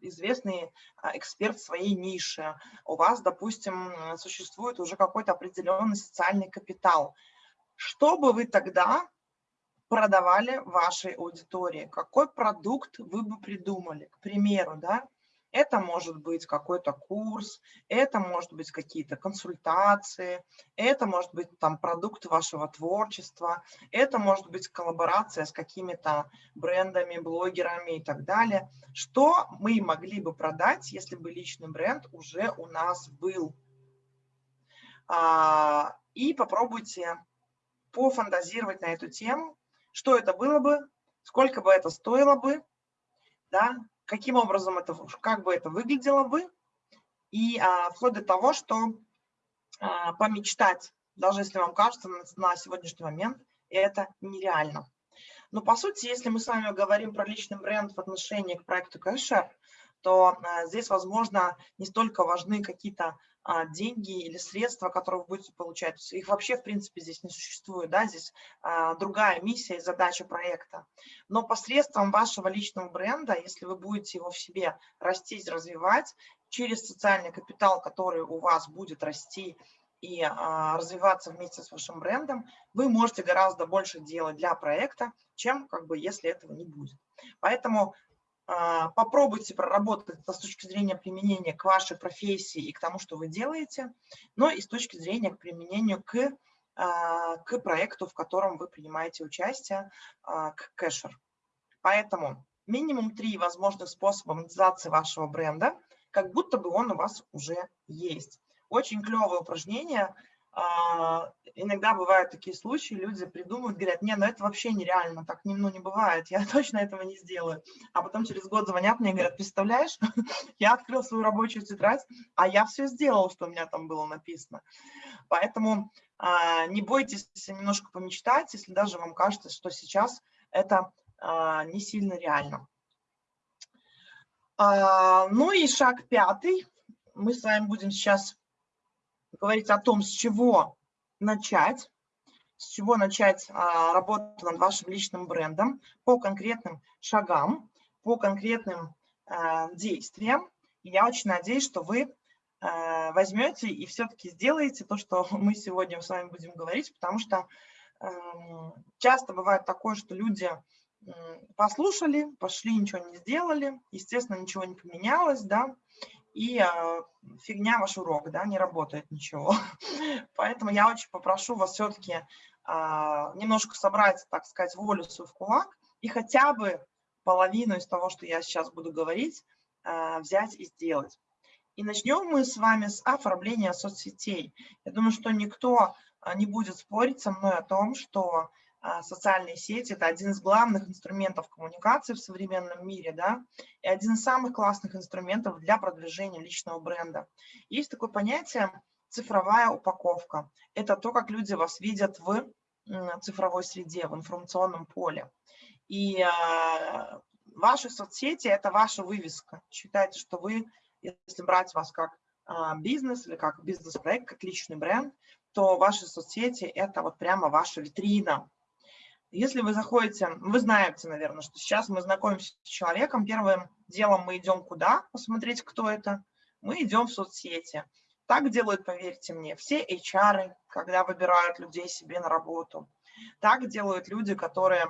Speaker 1: известный эксперт своей ниши, у вас, допустим, существует уже какой-то определенный социальный капитал, что бы вы тогда продавали вашей аудитории, какой продукт вы бы придумали, к примеру, да, это может быть какой-то курс, это может быть какие-то консультации, это может быть там продукт вашего творчества, это может быть коллаборация с какими-то брендами, блогерами и так далее. Что мы могли бы продать, если бы личный бренд уже у нас был? А, и попробуйте пофантазировать на эту тему, что это было бы, сколько бы это стоило бы, да, каким образом это, как бы это выглядело бы, и а, вплоть до того, что а, помечтать, даже если вам кажется на, на сегодняшний момент, это нереально. Но по сути, если мы с вами говорим про личный бренд в отношении к проекту Кэшер, то а, здесь, возможно, не столько важны какие-то деньги или средства, которые вы будете получать. Их вообще, в принципе, здесь не существует. Да? Здесь а, другая миссия и задача проекта. Но посредством вашего личного бренда, если вы будете его в себе растить, развивать, через социальный капитал, который у вас будет расти и а, развиваться вместе с вашим брендом, вы можете гораздо больше делать для проекта, чем как бы если этого не будет. Поэтому а, попробуйте проработать с точки зрения применения к вашей профессии и к тому, что вы делаете, но и с точки зрения к применению к, а, к проекту, в котором вы принимаете участие, а, к кэшер. Поэтому минимум три возможных способа монетизации вашего бренда, как будто бы он у вас уже есть. Очень клевое упражнение – а, иногда бывают такие случаи, люди придумывают, говорят, не, ну это вообще нереально, так не, ну, не бывает, я (laughs) точно этого не сделаю. А потом через год звонят мне и говорят, представляешь, (laughs) я открыл свою рабочую тетрадь, а я все сделал, что у меня там было написано. Поэтому а, не бойтесь немножко помечтать, если даже вам кажется, что сейчас это а, не сильно реально. А, ну и шаг пятый. Мы с вами будем сейчас говорить о том, с чего начать, с чего начать а, работу над вашим личным брендом по конкретным шагам, по конкретным а, действиям. И я очень надеюсь, что вы а, возьмете и все-таки сделаете то, что (laughs) мы сегодня с вами будем говорить, потому что а, часто бывает такое, что люди послушали, пошли, ничего не сделали, естественно, ничего не поменялось, да, и э, фигня ваш урок, да, не работает ничего. (laughs) Поэтому я очень попрошу вас все-таки э, немножко собрать, так сказать, волю свою в кулак и хотя бы половину из того, что я сейчас буду говорить, э, взять и сделать. И начнем мы с вами с оформления соцсетей. Я думаю, что никто не будет спорить со мной о том, что а, социальные сети – это один из главных инструментов коммуникации в современном мире, да, и один из самых классных инструментов для продвижения личного бренда. Есть такое понятие цифровая упаковка. Это то, как люди вас видят в цифровой среде, в информационном поле. И э, ваши соцсети – это ваша вывеска. Считайте, что вы, если брать вас как э, бизнес или как бизнес-проект, как личный бренд, то ваши соцсети – это вот прямо ваша витрина, если вы заходите, вы знаете, наверное, что сейчас мы знакомимся с человеком, первым делом мы идем куда посмотреть, кто это? Мы идем в соцсети. Так делают, поверьте мне, все HR, когда выбирают людей себе на работу. Так делают люди, которые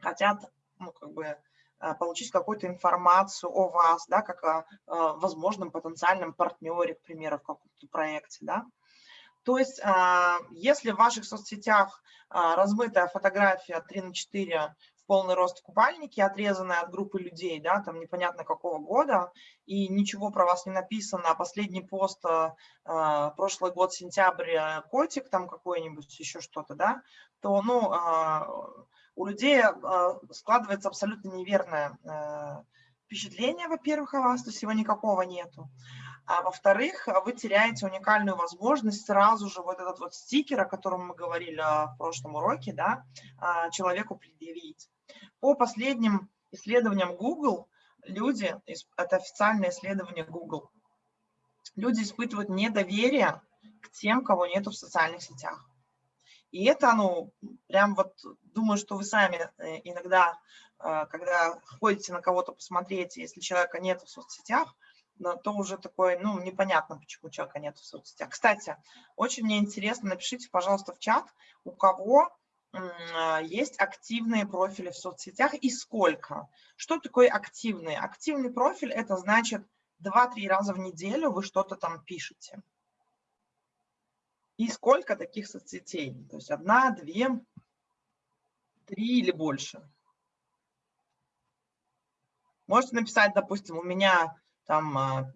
Speaker 1: хотят ну, как бы, э, получить какую-то информацию о вас, да, как о, о возможном потенциальном партнере, к примеру, в каком-то проекте. Да. То есть, а, если в ваших соцсетях а, размытая фотография 3 на 4 в полный рост в купальнике, отрезанная от группы людей, да, там непонятно какого года, и ничего про вас не написано, а последний пост а, прошлый год, сентябрь, котик там какой-нибудь, еще что-то, да, то, ну, у людей складывается абсолютно неверное впечатление, во-первых, о вас, то есть его никакого нету. А во-вторых, вы теряете уникальную возможность сразу же вот этот вот стикер, о котором мы говорили в прошлом уроке, да, а, человеку предъявить. По последним исследованиям Google, люди, это официальное исследование Google, люди испытывают недоверие к тем, кого нету в социальных сетях. И это, ну, прям вот, думаю, что вы сами э, иногда, когда ходите на кого-то посмотреть, если человека нет в соцсетях, то уже такое, ну, непонятно, почему человека нет в соцсетях. Кстати, очень мне интересно, напишите, пожалуйста, в чат, у кого а, есть активные профили в соцсетях и сколько. Что такое активный? Активный профиль – это значит 2-3 раза в неделю вы что-то там пишете. И сколько таких соцсетей? То есть одна, две, три или больше. Можете написать, допустим, у меня там а,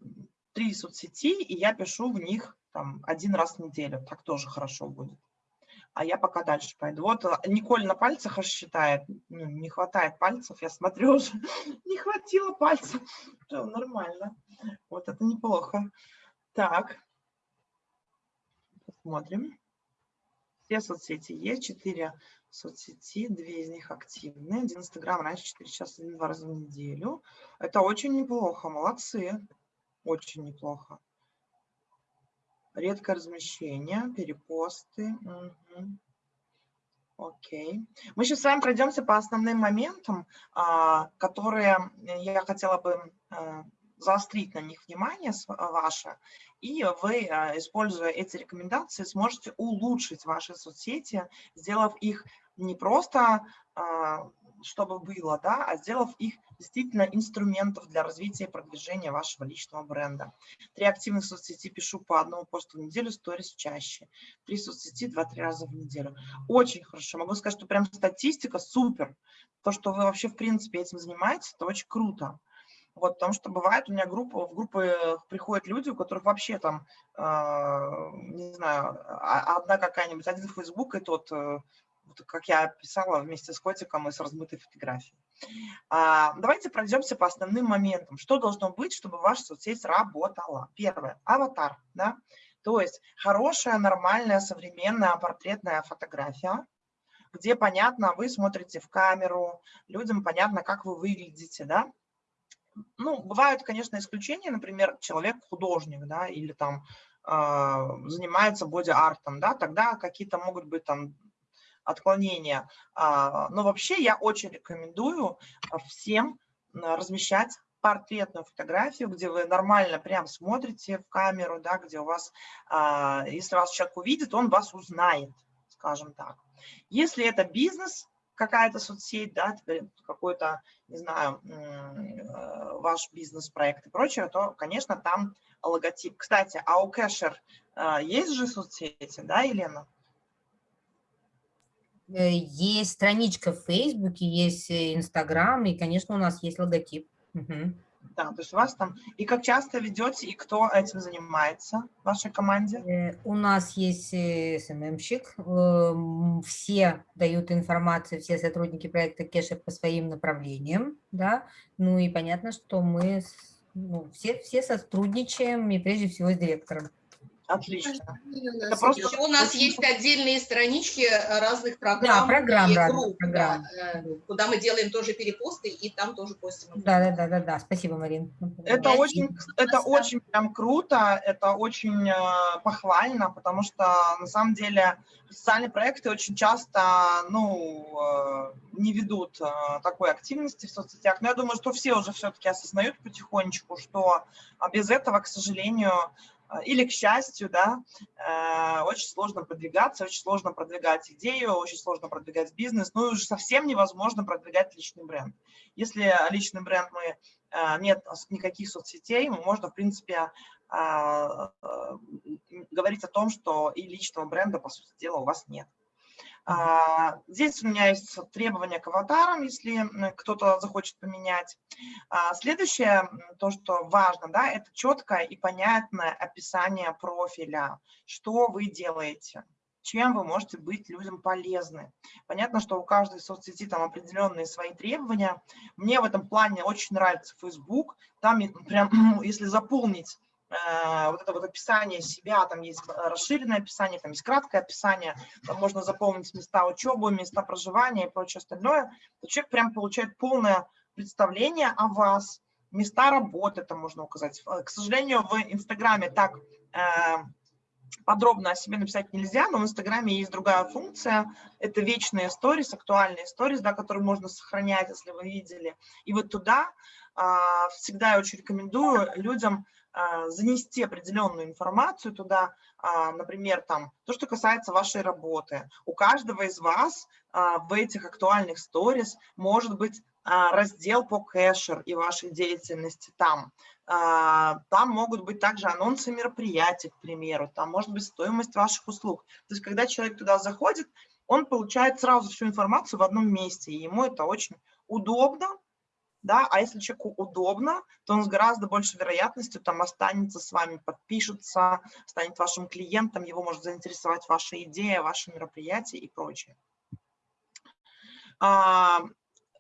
Speaker 1: три соцсети, и я пишу в них там один раз в неделю. Так тоже хорошо будет. А я пока дальше пойду. Вот а, Николь на пальцах аж считает. Ну, не хватает пальцев, я смотрю уже. (laughs) Не хватило пальцев. Все нормально. Вот это неплохо. Так. Посмотрим. Все соцсети есть. Четыре соцсети, две из них активны. Один Инстаграм раньше 4 часа, два раза в неделю. Это очень неплохо, молодцы. Очень неплохо. Редкое размещение, перепосты. Угу. Окей. Мы сейчас с вами пройдемся по основным моментам, а, которые я хотела бы э, заострить на них внимание ваше, и вы, а, используя эти рекомендации, сможете улучшить ваши соцсети, сделав их не просто а, чтобы было, да, а сделав их действительно инструментов для развития и продвижения вашего личного бренда. Три активных соцсети пишу по одному посту в неделю, сторис чаще. Три соцсети два-три раза в неделю. Очень хорошо. Могу сказать, что прям статистика супер. То, что вы вообще в принципе этим занимаетесь, это очень круто. Вот, потому что бывает у меня группа, в группы приходят люди, у которых вообще там, э, не знаю, а, одна какая-нибудь, один Facebook и тот э, как я писала вместе с котиком и с размытой фотографией. А, давайте пройдемся по основным моментам. Что должно быть, чтобы ваша соцсеть работала? Первое – аватар. Да? То есть хорошая, нормальная, современная портретная фотография, где понятно, вы смотрите в камеру, людям понятно, как вы выглядите, да, ну, бывают, конечно, исключения, например, человек художник, да, или там э, занимается боди-артом, да, тогда какие-то могут быть там отклонения. А, но вообще я очень рекомендую а, всем размещать портретную фотографию, где вы нормально прям смотрите в камеру, да, где у вас, а, если вас человек увидит, он вас узнает, скажем так. Если это бизнес, какая-то соцсеть, да, какой-то, не знаю, ваш бизнес-проект и прочее, то, конечно, там логотип. Кстати, а у Кэшер есть же соцсети, да, Елена?
Speaker 3: Э, есть страничка в Фейсбуке, есть Инстаграм, и, конечно, у нас есть логотип. Угу.
Speaker 1: Да, то есть у вас там... И как часто ведете, и кто этим занимается в вашей команде?
Speaker 3: Э, у нас есть СММщик, эм, все дают информацию, все сотрудники проекта Кеша по своим направлениям, да, ну и понятно, что мы ну, все, все сотрудничаем, и прежде всего с директором.
Speaker 1: Отлично.
Speaker 7: Это просто... Еще у нас есть отдельные странички э, разных программ.
Speaker 3: Да, программ,
Speaker 7: и
Speaker 3: разных
Speaker 7: групп,
Speaker 3: программ.
Speaker 7: Да, э, куда мы делаем тоже перепосты, и там тоже постим.
Speaker 3: Да, да, да, да, да. Спасибо, Марин.
Speaker 1: Это
Speaker 7: Я
Speaker 1: очень, это очень прям круто, это очень э, похвально, потому что на самом деле социальные проекты очень часто, ну, э, не ведут э, такой активности в соцсетях. Но я думаю, что все уже все-таки осознают потихонечку, что а, без этого, к сожалению, или, к счастью, да, э, очень сложно продвигаться, очень сложно продвигать идею, очень сложно продвигать бизнес, ну и уже совсем невозможно продвигать личный бренд. Если личный бренд мы э, нет никаких соцсетей, можно, в принципе, а, э, говорить о том, что и личного бренда, по сути дела, у вас нет. А, здесь у меня есть требования к аватарам, если кто-то захочет поменять. А, следующее, то, что важно, да, это четкое и понятное описание профиля, что вы делаете чем вы можете быть людям полезны. Понятно, что у каждой соцсети там определенные свои требования. Мне в этом плане очень нравится Facebook. Там прям, (clears throat) если заполнить вот это вот описание себя, там есть расширенное описание, там есть краткое описание, там можно заполнить места учебы, места проживания и прочее остальное, то человек прям получает полное представление о вас, места работы там можно указать. К сожалению, в Инстаграме так э, подробно о себе написать нельзя, но в Инстаграме есть другая функция, это вечные сторис, актуальные сторис, да, которые можно сохранять, если вы видели. И вот туда всегда я очень рекомендую людям занести определенную информацию туда, а, например, там, то, что касается вашей работы. У каждого из вас а, в этих актуальных сторис может быть раздел по кэшер и вашей деятельности там. Там могут быть также анонсы мероприятий, к примеру, там может быть стоимость ваших услуг. То есть, когда человек туда заходит, он получает сразу всю информацию в одном месте, и ему это очень удобно, да, а если человеку удобно, то он с гораздо большей вероятностью там останется с вами, подпишется, станет вашим клиентом, его может заинтересовать ваша идея, ваше мероприятие и прочее. А,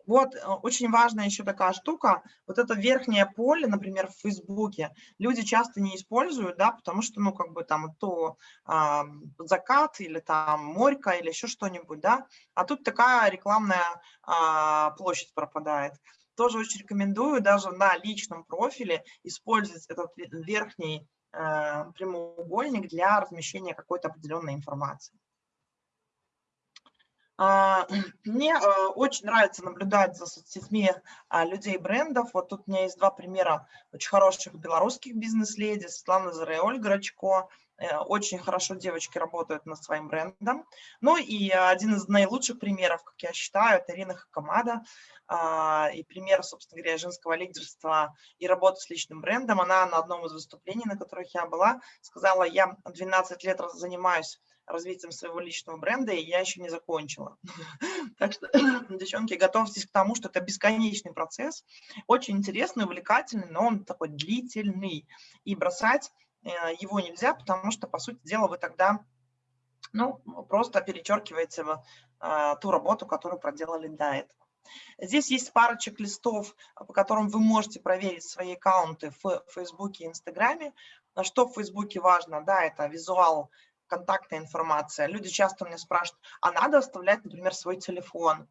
Speaker 1: вот э, очень важная еще такая штука, вот это верхнее поле, например, в Фейсбуке, люди часто не используют, да, потому что, ну, как бы там то а, закат или там морька или еще что-нибудь, да, а тут такая рекламная а, площадь пропадает тоже очень рекомендую даже на личном профиле использовать этот верхний э, прямоугольник для размещения какой-то определенной информации. А, (clears throat) мне э, очень нравится наблюдать за соцсетьми а, людей брендов. Вот тут у меня есть два примера очень хороших белорусских бизнес-леди, Светлана Ольга Рачко. Очень хорошо девочки работают над своим брендом. Ну и один из наилучших примеров, как я считаю, это Ирина Хакамада. А, и пример, собственно говоря, женского лидерства и работы с личным брендом. Она на одном из выступлений, на которых я была, сказала, я 12 лет занимаюсь развитием своего личного бренда, и я еще не закончила. (laughs) Так что, (clears throat) девчонки, готовьтесь к тому, что это бесконечный процесс, очень интересный, увлекательный, но он такой длительный. И бросать э, его нельзя, потому что, по сути дела, вы тогда ну, просто перечеркиваете э, ту работу, которую проделали до этого. Здесь есть пара чек-листов, по которым вы можете проверить свои аккаунты в Фейсбуке и Инстаграме. Что в Фейсбуке важно? Да, это визуал, контактная информация. Люди часто меня спрашивают, а надо оставлять, например, свой телефон?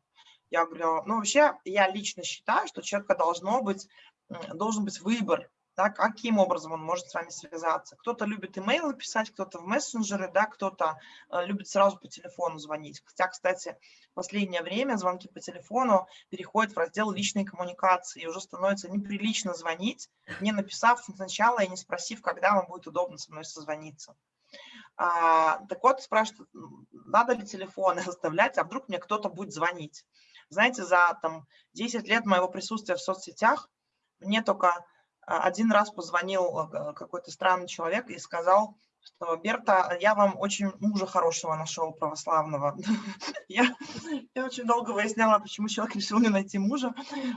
Speaker 1: Я говорю, ну вообще я лично считаю, что у человека должно быть, должен быть выбор да, каким образом он может с вами связаться. Кто-то любит имейлы писать, кто-то в мессенджеры, да, кто-то э, любит сразу по телефону звонить. Хотя, кстати, в последнее время звонки по телефону переходят в раздел личной коммуникации, и уже становится неприлично звонить, не написав сначала и не спросив, когда вам будет удобно со мной созвониться. А, так вот, спрашивают, надо ли телефоны (laughs) оставлять, а вдруг мне кто-то будет звонить. Знаете, за там, 10 лет моего присутствия в соцсетях мне только один раз позвонил а, какой-то странный человек и сказал, что Берта, я вам очень мужа хорошего нашел, православного. (laughs) я, я очень долго выясняла, почему человек решил не найти мужа,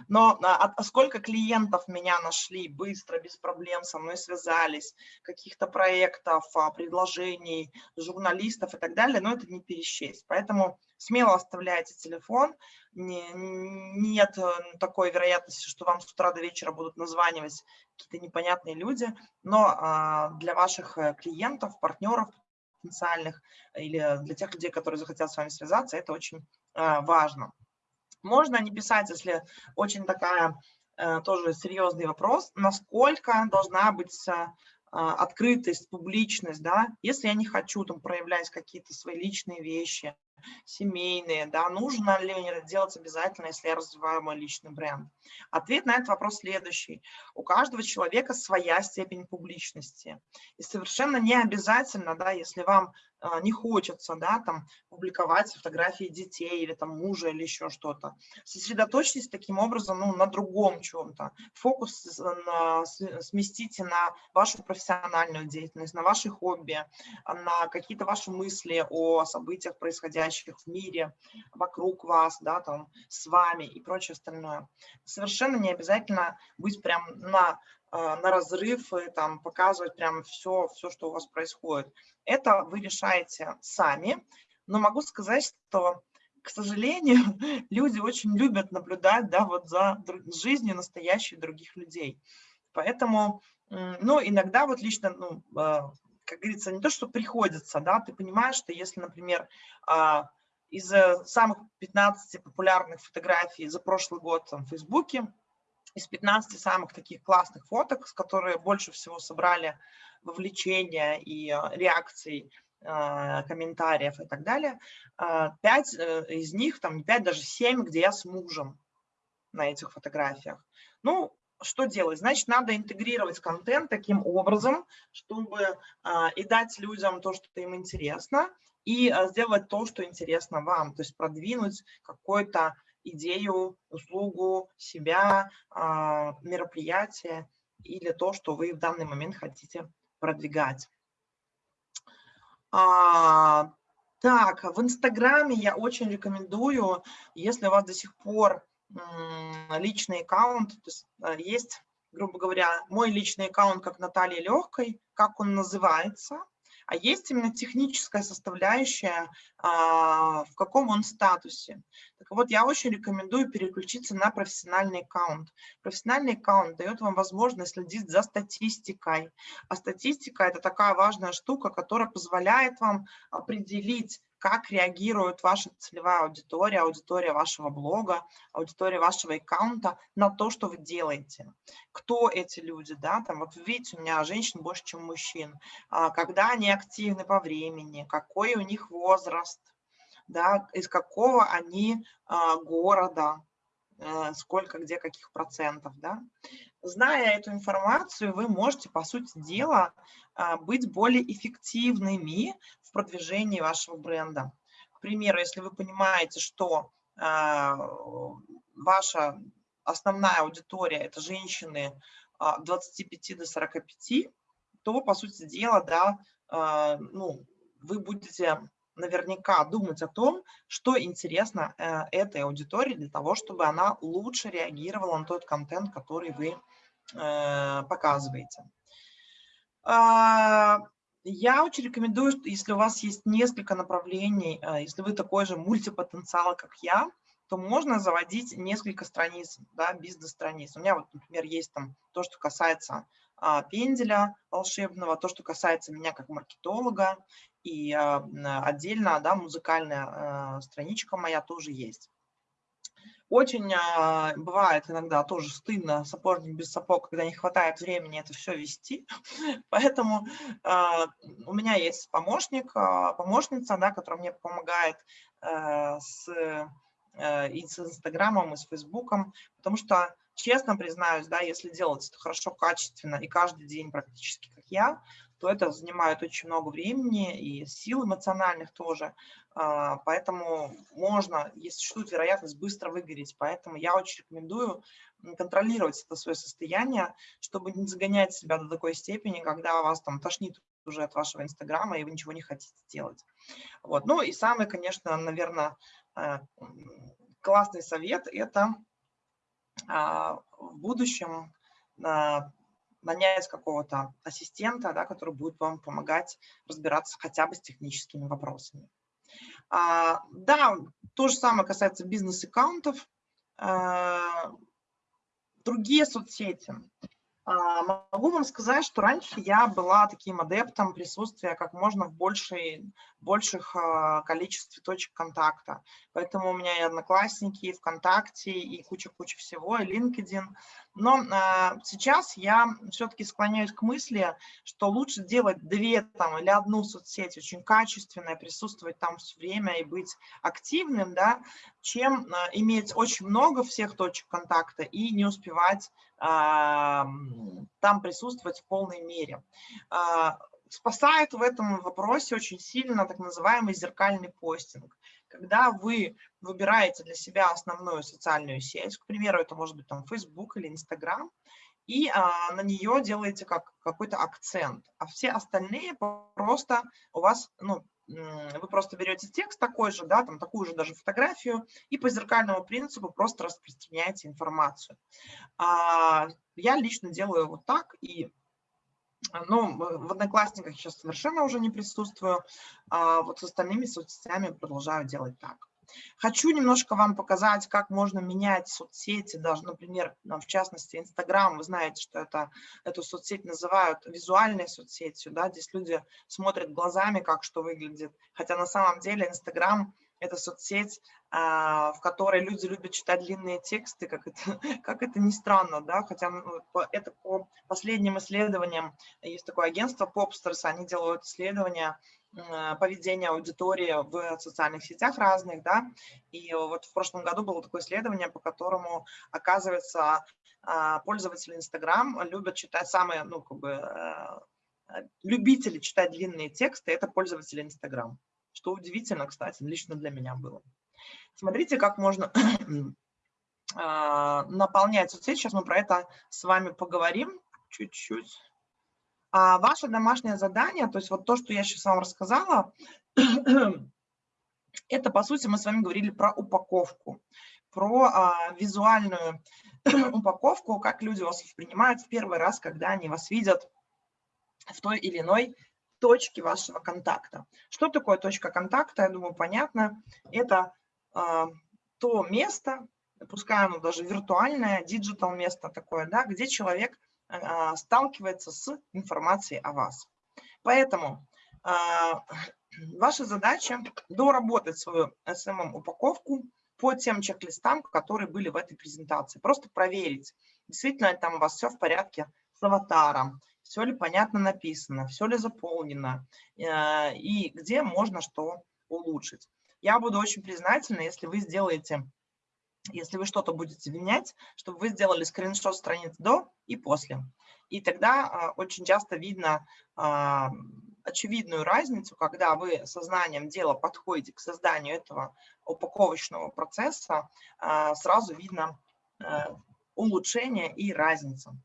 Speaker 1: но а, а сколько клиентов меня нашли быстро, без проблем, со мной связались, каких-то проектов, а, предложений, журналистов и так далее, но это не пересчесть. Поэтому смело оставляйте телефон, не, нет э, такой вероятности, что вам с утра до вечера будут названивать какие-то непонятные люди, но а, для ваших э, клиентов, партнеров потенциальных или для тех людей, которые захотят с вами связаться, это очень а, важно. Можно не писать, если очень такая а, тоже серьезный вопрос, насколько должна быть открытость, публичность, да, если я не хочу там проявлять какие-то свои личные вещи, семейные, да, нужно ли делать обязательно, если я развиваю мой личный бренд? Ответ на этот вопрос следующий. У каждого человека своя степень публичности. И совершенно не обязательно, да, если вам а, не хочется, да, там, публиковать фотографии детей или там мужа или еще что-то. Сосредоточьтесь таким образом, ну, на другом чем-то. Фокус на, сместите на вашу профессиональную деятельность, на ваши хобби, на какие-то ваши мысли о событиях, происходящих в мире, вокруг вас, да, там, с вами и прочее остальное. Совершенно не обязательно быть прям на а, на разрыв и там показывать прям все, все, что у вас происходит. Это вы решаете сами, но могу сказать, что, к сожалению, (laughs) люди очень любят наблюдать да, вот за жизнью настоящих других людей. Поэтому, ну, иногда вот лично, ну, а, как говорится, не то, что приходится, да, ты понимаешь, что если, например, а, из самых 15 популярных фотографий за прошлый год в Фейсбуке, из 15 самых таких классных фоток, с которые больше всего собрали вовлечения и э, реакций, э, комментариев и так далее, 5 э, из них, там не 5, даже 7, где я с мужем на этих фотографиях. Ну, что делать? Значит, надо интегрировать контент таким образом, чтобы и дать людям то, что им интересно, и сделать то, что интересно вам, то есть продвинуть какой-то идею, услугу, себя, а, мероприятие или то, что вы в данный момент хотите продвигать. А, так, в Инстаграме я очень рекомендую, если у вас до сих пор личный аккаунт, то есть, а, есть, грубо говоря, мой личный аккаунт как Наталья Легкой, как он называется, а есть именно техническая составляющая, а, в каком он статусе. Так вот, я очень рекомендую переключиться на профессиональный аккаунт. Профессиональный аккаунт дает вам возможность следить за статистикой. А статистика – это такая важная штука, которая позволяет вам определить, как реагирует ваша целевая аудитория, аудитория вашего блога, аудитория вашего аккаунта на то, что вы делаете. Кто эти люди, да, там вот видите, у меня женщин больше, чем мужчин, а, когда они активны по времени, какой у них возраст, да, из какого они а, города, э, сколько, где, каких процентов, да. Зная эту информацию, вы можете, по сути дела, а, быть более эффективными в продвижении вашего бренда. К примеру, если вы понимаете, что а, ваша основная аудитория – это женщины от а, 25 до 45, то, по сути дела, да, ну, вы будете наверняка думать о том, что интересно э, этой аудитории для того, чтобы она лучше реагировала на тот контент, который вы показываете. А, я очень рекомендую, что если у вас есть несколько направлений, а, если вы такой же мультипотенциал, как я, то можно заводить несколько страниц, да, бизнес-страниц. У меня вот, например, есть там то, что касается а, пенделя волшебного, то, что касается меня как маркетолога, и а, отдельно, да, музыкальная а, страничка моя тоже есть. Очень а, бывает иногда тоже стыдно, сапожник без сапог, когда не хватает времени это все вести. (laughs) Поэтому а, у меня есть помощник, а, помощница, да, которая мне помогает а, с, а, и с Инстаграмом, и с Фейсбуком, потому что, честно признаюсь, да, если делать это хорошо, качественно и каждый день практически, как я, то это занимает очень много времени и сил эмоциональных тоже. А, поэтому можно, если существует вероятность, быстро выгореть. Поэтому я очень рекомендую контролировать это свое состояние, чтобы не загонять себя до такой степени, когда вас там тошнит уже от вашего Инстаграма, и вы ничего не хотите делать. Вот. Ну и самый, конечно, наверное, э, классный совет – это а, в будущем а, нанять какого-то ассистента, да, который будет вам помогать разбираться хотя бы с техническими вопросами. А, да, то же самое касается бизнес-аккаунтов. Другие соцсети. А, могу вам сказать, что раньше я была таким адептом присутствия как можно в большей, больших а, количестве точек контакта. Поэтому у меня и Одноклассники, и ВКонтакте, и куча-куча всего, и LinkedIn. Но а, сейчас я все-таки склоняюсь к мысли, что лучше делать две там, или одну соцсеть очень качественная, присутствовать там все время и быть активным, да, чем иметь очень много всех точек контакта и не успевать там присутствовать в полной мере. А, спасает в этом вопросе очень сильно так называемый зеркальный постинг. Когда вы выбираете для себя основную социальную сеть, к примеру, это может быть там Facebook или Instagram, и а, на нее делаете как какой-то акцент, а все остальные просто у вас ну, вы просто берете текст такой же, да, там такую же даже фотографию, и по зеркальному принципу просто распространяете информацию. А, я лично делаю вот так, и ну, в Одноклассниках сейчас совершенно уже не присутствую, а вот с остальными соцсетями продолжаю делать так. Хочу немножко вам показать, как можно менять соцсети, даже, например, в частности, Инстаграм. Вы знаете, что это, эту соцсеть называют визуальной соцсетью, да, здесь люди смотрят глазами, как что выглядит, хотя на самом деле Инстаграм – это соцсеть, в которой люди любят читать длинные тексты, как это, (laughs) как это ни странно, да, хотя это по последним исследованиям, есть такое агентство Popsters, они делают исследования поведения аудитории в социальных сетях разных, да, и вот в прошлом году было такое исследование, по которому, оказывается, а, пользователи Инстаграм любят читать самые, ну, как бы, э, любители читать длинные тексты, это пользователи Инстаграм, что удивительно, кстати, лично для меня было. Смотрите, как можно (clears throat) а, наполнять соцсети, сейчас мы про это с вами поговорим чуть-чуть. А ваше домашнее задание, то есть вот то, что я сейчас вам рассказала, (clears throat) это, по сути, мы с вами говорили про упаковку, про а, визуальную (clears throat) упаковку, как люди вас воспринимают в первый раз, когда они вас видят в той или иной точке вашего контакта. Что такое точка контакта, я думаю, понятно. Это то место, пускай оно даже виртуальное, digital место такое, да, где человек а, сталкивается с информацией о вас. Поэтому а, (clears throat) ваша задача доработать свою SMM-упаковку по тем чек-листам, которые были в этой презентации. Просто проверить, действительно ли там у вас все в порядке с аватаром, все ли понятно написано, все ли заполнено э, и где можно что улучшить. Я буду очень признательна, если вы сделаете если вы что-то будете менять, чтобы вы сделали скриншот страниц до и после. И тогда а, очень часто видно а, очевидную разницу, когда вы сознанием дела подходите к созданию этого упаковочного процесса, а, сразу видно улучшение и разницу.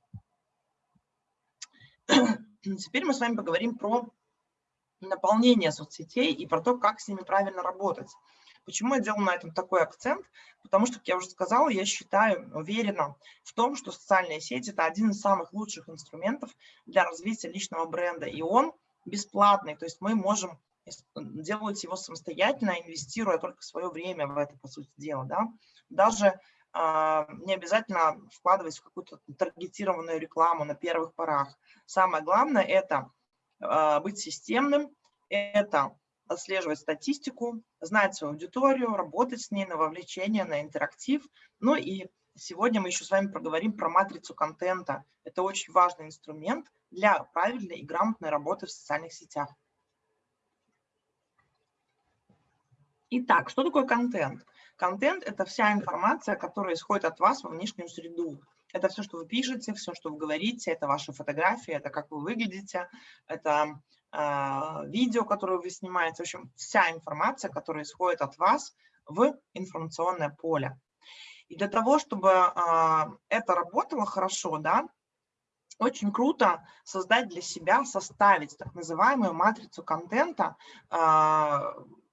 Speaker 1: (clears throat) Теперь мы с вами поговорим про наполнение соцсетей и про то, как с ними правильно работать. Почему я делаю на этом такой акцент? Потому что, как я уже сказала, я считаю, уверена в том, что социальные сети – это один из самых лучших инструментов для развития личного бренда, и он бесплатный, то есть мы можем делать его самостоятельно, инвестируя только свое время в это, по сути дела. Да? Даже э, не обязательно вкладывать в какую-то таргетированную рекламу на первых порах. Самое главное – это быть системным, это отслеживать статистику, знать свою аудиторию, работать с ней на вовлечение, на интерактив. Ну и сегодня мы еще с вами проговорим про матрицу контента. Это очень важный инструмент для правильной и грамотной работы в социальных сетях. Итак, что такое контент? Контент – это вся информация, которая исходит от вас во внешнюю среду. Это все, что вы пишете, все, что вы говорите, это ваши фотографии, это как вы выглядите, это э, видео, которое вы снимаете. В общем, вся информация, которая исходит от вас в информационное поле. И для того, чтобы э, это работало хорошо, да, очень круто создать для себя, составить так называемую матрицу контента э,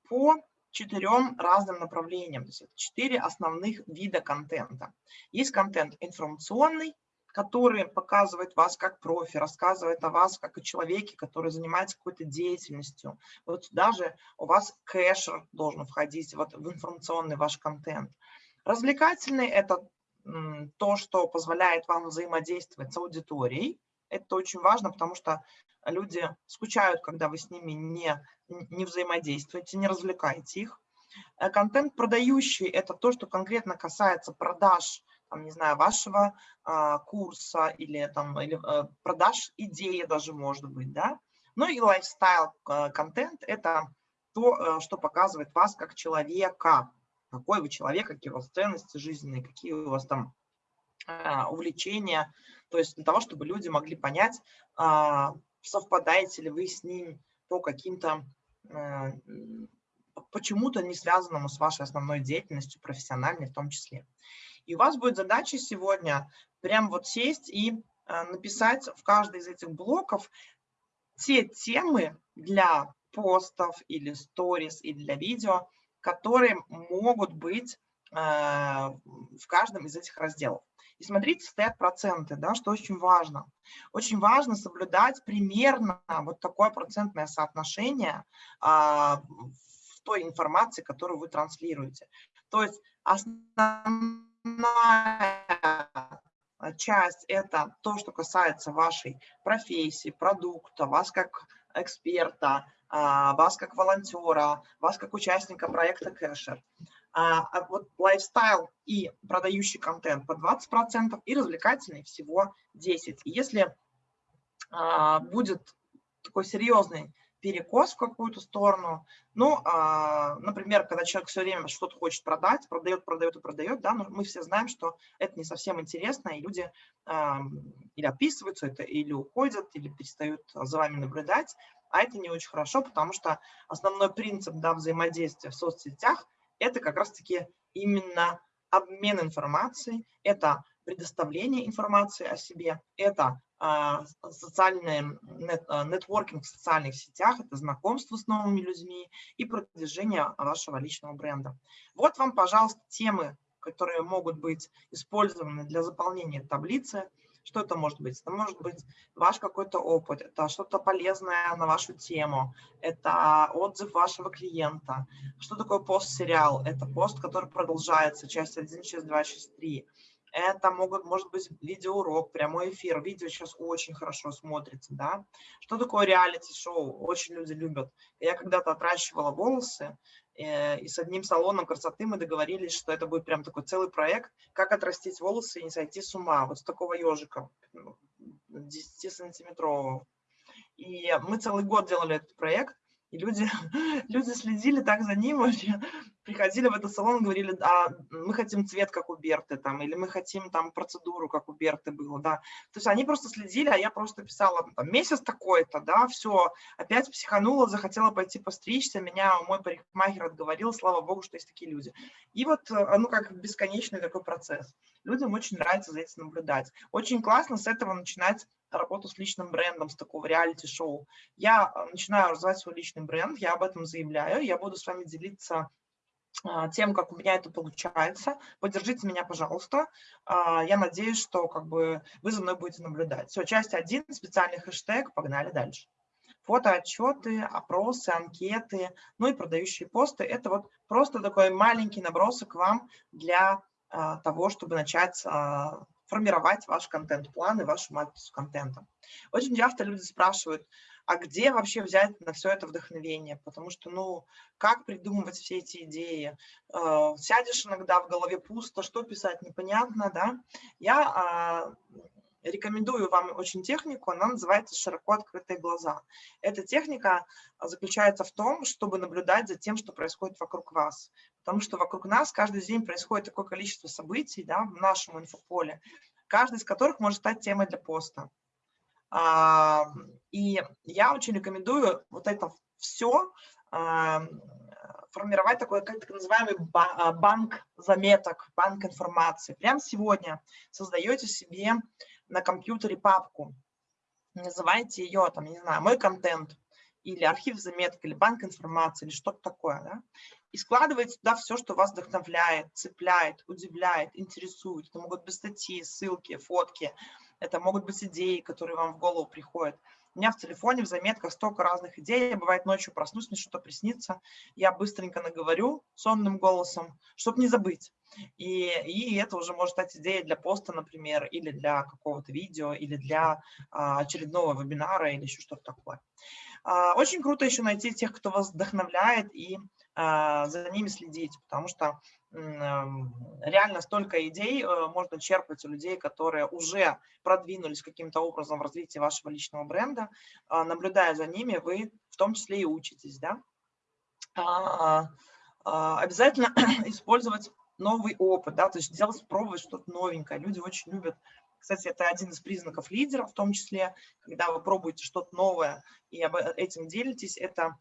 Speaker 1: по четырем разным направлениям. То есть это четыре основных вида контента. Есть контент информационный, который показывает вас как профи, рассказывает о вас как о человеке, который занимается какой-то деятельностью. Вот даже у вас кэшер должен входить вот в информационный ваш контент. Развлекательный – это то, что позволяет вам взаимодействовать с аудиторией. Это очень важно, потому что люди скучают, когда вы с ними не, не взаимодействуете, не развлекаете их. Э, контент продающий – это то, что конкретно касается продаж, там, не знаю, вашего а, курса или, там, или а, продаж идеи даже, может быть, да. Ну и лайфстайл э, контент – это то, что показывает вас как человека, какой вы человек, какие у вас ценности жизненные, какие у вас там увлечения, то есть для того, чтобы люди могли понять, а, совпадаете ли вы с ним по каким-то, э, почему-то не связанному с вашей основной деятельностью, профессиональной в том числе. И у вас будет задача сегодня прям вот сесть и написать в каждый из этих блоков те темы для постов или сторис и для видео, которые могут быть в каждом из этих разделов. И смотрите, стоят проценты, да, что очень важно. Очень важно соблюдать примерно вот такое процентное соотношение а, в той информации, которую вы транслируете. То есть основная часть – это то, что касается вашей профессии, продукта, вас как эксперта, а, вас как волонтера, вас как участника проекта Кэшер. А, а вот лайфстайл и продающий контент по 20% и развлекательный всего 10%. И если а, будет такой серьезный перекос в какую-то сторону. Ну, а, например, когда человек все время что-то хочет продать, продает, продает и продает, да, но мы все знаем, что это не совсем интересно, и люди а, или отписываются это, или уходят, или перестают за вами наблюдать, а это не очень хорошо, потому что основной принцип да, взаимодействия в соцсетях это как раз-таки именно обмен информацией, это предоставление информации о себе, это а, социальный нет, а, нетворкинг в социальных сетях, это знакомство с новыми людьми и продвижение вашего личного бренда. Вот вам, пожалуйста, темы, которые могут быть использованы для заполнения таблицы. Что это может быть? Это может быть ваш какой-то опыт, это что-то полезное на вашу тему, это отзыв вашего клиента. Что такое пост-сериал? Это пост, который продолжается, часть 1, часть 2, часть 3. Это могут, может быть видеоурок, прямой эфир. Видео сейчас очень хорошо смотрится, да. Что такое реалити-шоу? Очень люди любят. Я когда-то отращивала волосы, и с одним салоном красоты мы договорились, что это будет прям такой целый проект, как отрастить волосы и не сойти с ума. Вот с такого ежика, 10-сантиметрового. И мы целый год делали этот проект, и люди, (laughs) люди следили так за ним, (laughs) вообще приходили в этот салон говорили, а мы хотим цвет, как у Берты, там, или мы хотим там процедуру, как у Берты было, да. То есть они просто следили, а я просто писала, там, месяц такой-то, да, все, опять психанула, захотела пойти постричься, меня мой парикмахер отговорил, слава богу, что есть такие люди. И вот, э, ну, как бесконечный такой процесс. Людям очень нравится за этим наблюдать. Очень классно с этого начинать работу с личным брендом, с такого реалити-шоу. Я э, начинаю развивать свой личный бренд, я об этом заявляю, я буду с вами делиться а, тем, как у меня это получается. Поддержите меня, пожалуйста. А, я надеюсь, что как бы вы за мной будете наблюдать. Все, часть один, специальный хэштег, погнали дальше. Фотоотчеты, опросы, анкеты, ну и продающие посты. Это вот просто такой маленький набросок вам для а, того, чтобы начать формировать ваш контент-план и вашу матрицу контента. Очень часто люди спрашивают, а где вообще взять на все это вдохновение? Потому что, ну, как придумывать все эти идеи? Э, сядешь иногда, в голове пусто, что писать, непонятно, да? Я а, рекомендую вам очень технику, она называется «Широко открытые глаза». Эта техника заключается в том, чтобы наблюдать за тем, что происходит вокруг вас. Потому что вокруг нас каждый день происходит такое количество событий да, в нашем инфополе, каждый из которых может стать темой для поста. А, и я очень рекомендую вот это все а, формировать такой так называемый а, банк заметок, банк информации. Прямо сегодня создаете себе на компьютере папку, называете ее, там, не знаю, «Мой контент», или архив заметок, или банк информации, или что-то такое. Да? И складываете туда все, что вас вдохновляет, цепляет, удивляет, интересует. Это могут быть статьи, ссылки, фотки, это могут быть идеи, которые вам в голову приходят. У меня в телефоне, в заметках столько разных идей. Я, бывает, ночью проснусь, мне что-то приснится. Я быстренько наговорю сонным голосом, чтобы не забыть. И, и это уже может стать идеей для поста, например, или для какого-то видео, или для а, очередного вебинара, или еще что-то такое. А, очень круто еще найти тех, кто вас вдохновляет, и за ними следить, потому что реально столько идей э, можно черпать у людей, которые уже продвинулись каким-то образом в развитии вашего личного бренда. А, наблюдая за ними, вы в том числе и учитесь. Да? А, обязательно (clears throat) использовать новый опыт, да, то есть делать, пробовать что-то новенькое. Люди очень любят кстати, это один из признаков лидера, в том числе, когда вы пробуете что-то новое и об этим делитесь, это а,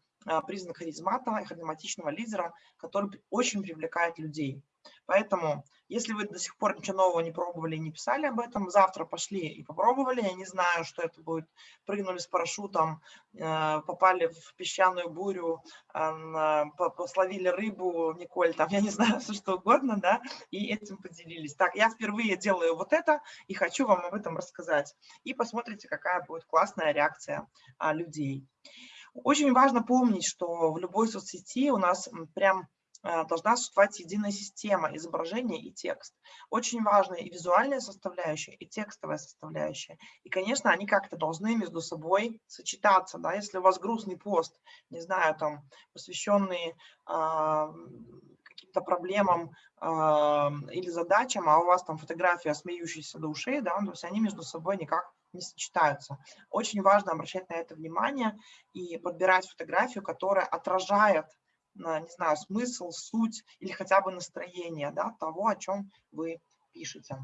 Speaker 1: признак харизматного и харизматичного лидера, который очень привлекает людей. Поэтому, если вы до сих пор ничего нового не пробовали и не писали об этом, завтра пошли и попробовали, я не знаю, что это будет, прыгнули с парашютом, э, попали в песчаную бурю, словили рыбу, Николь, там, (laughs) я не знаю, все что угодно, да, и этим поделились. Так, я впервые делаю вот это и хочу вам об этом рассказать. И посмотрите, какая будет классная реакция а, людей. Очень важно помнить, что в любой соцсети у нас прям а, должна существовать единая система изображения и текст. Очень важна и визуальная составляющая, и текстовая составляющая. И, конечно, они как-то должны между собой сочетаться. Да? Если у вас грустный пост, не знаю, там, посвященный э, каким-то проблемам э, или задачам, а у вас там фотография смеющаяся до ушей, да, то есть они между собой никак не сочетаются. Очень важно обращать на это внимание и подбирать фотографию, которая отражает, не знаю, смысл, суть или хотя бы настроение да, того, о чем вы пишете.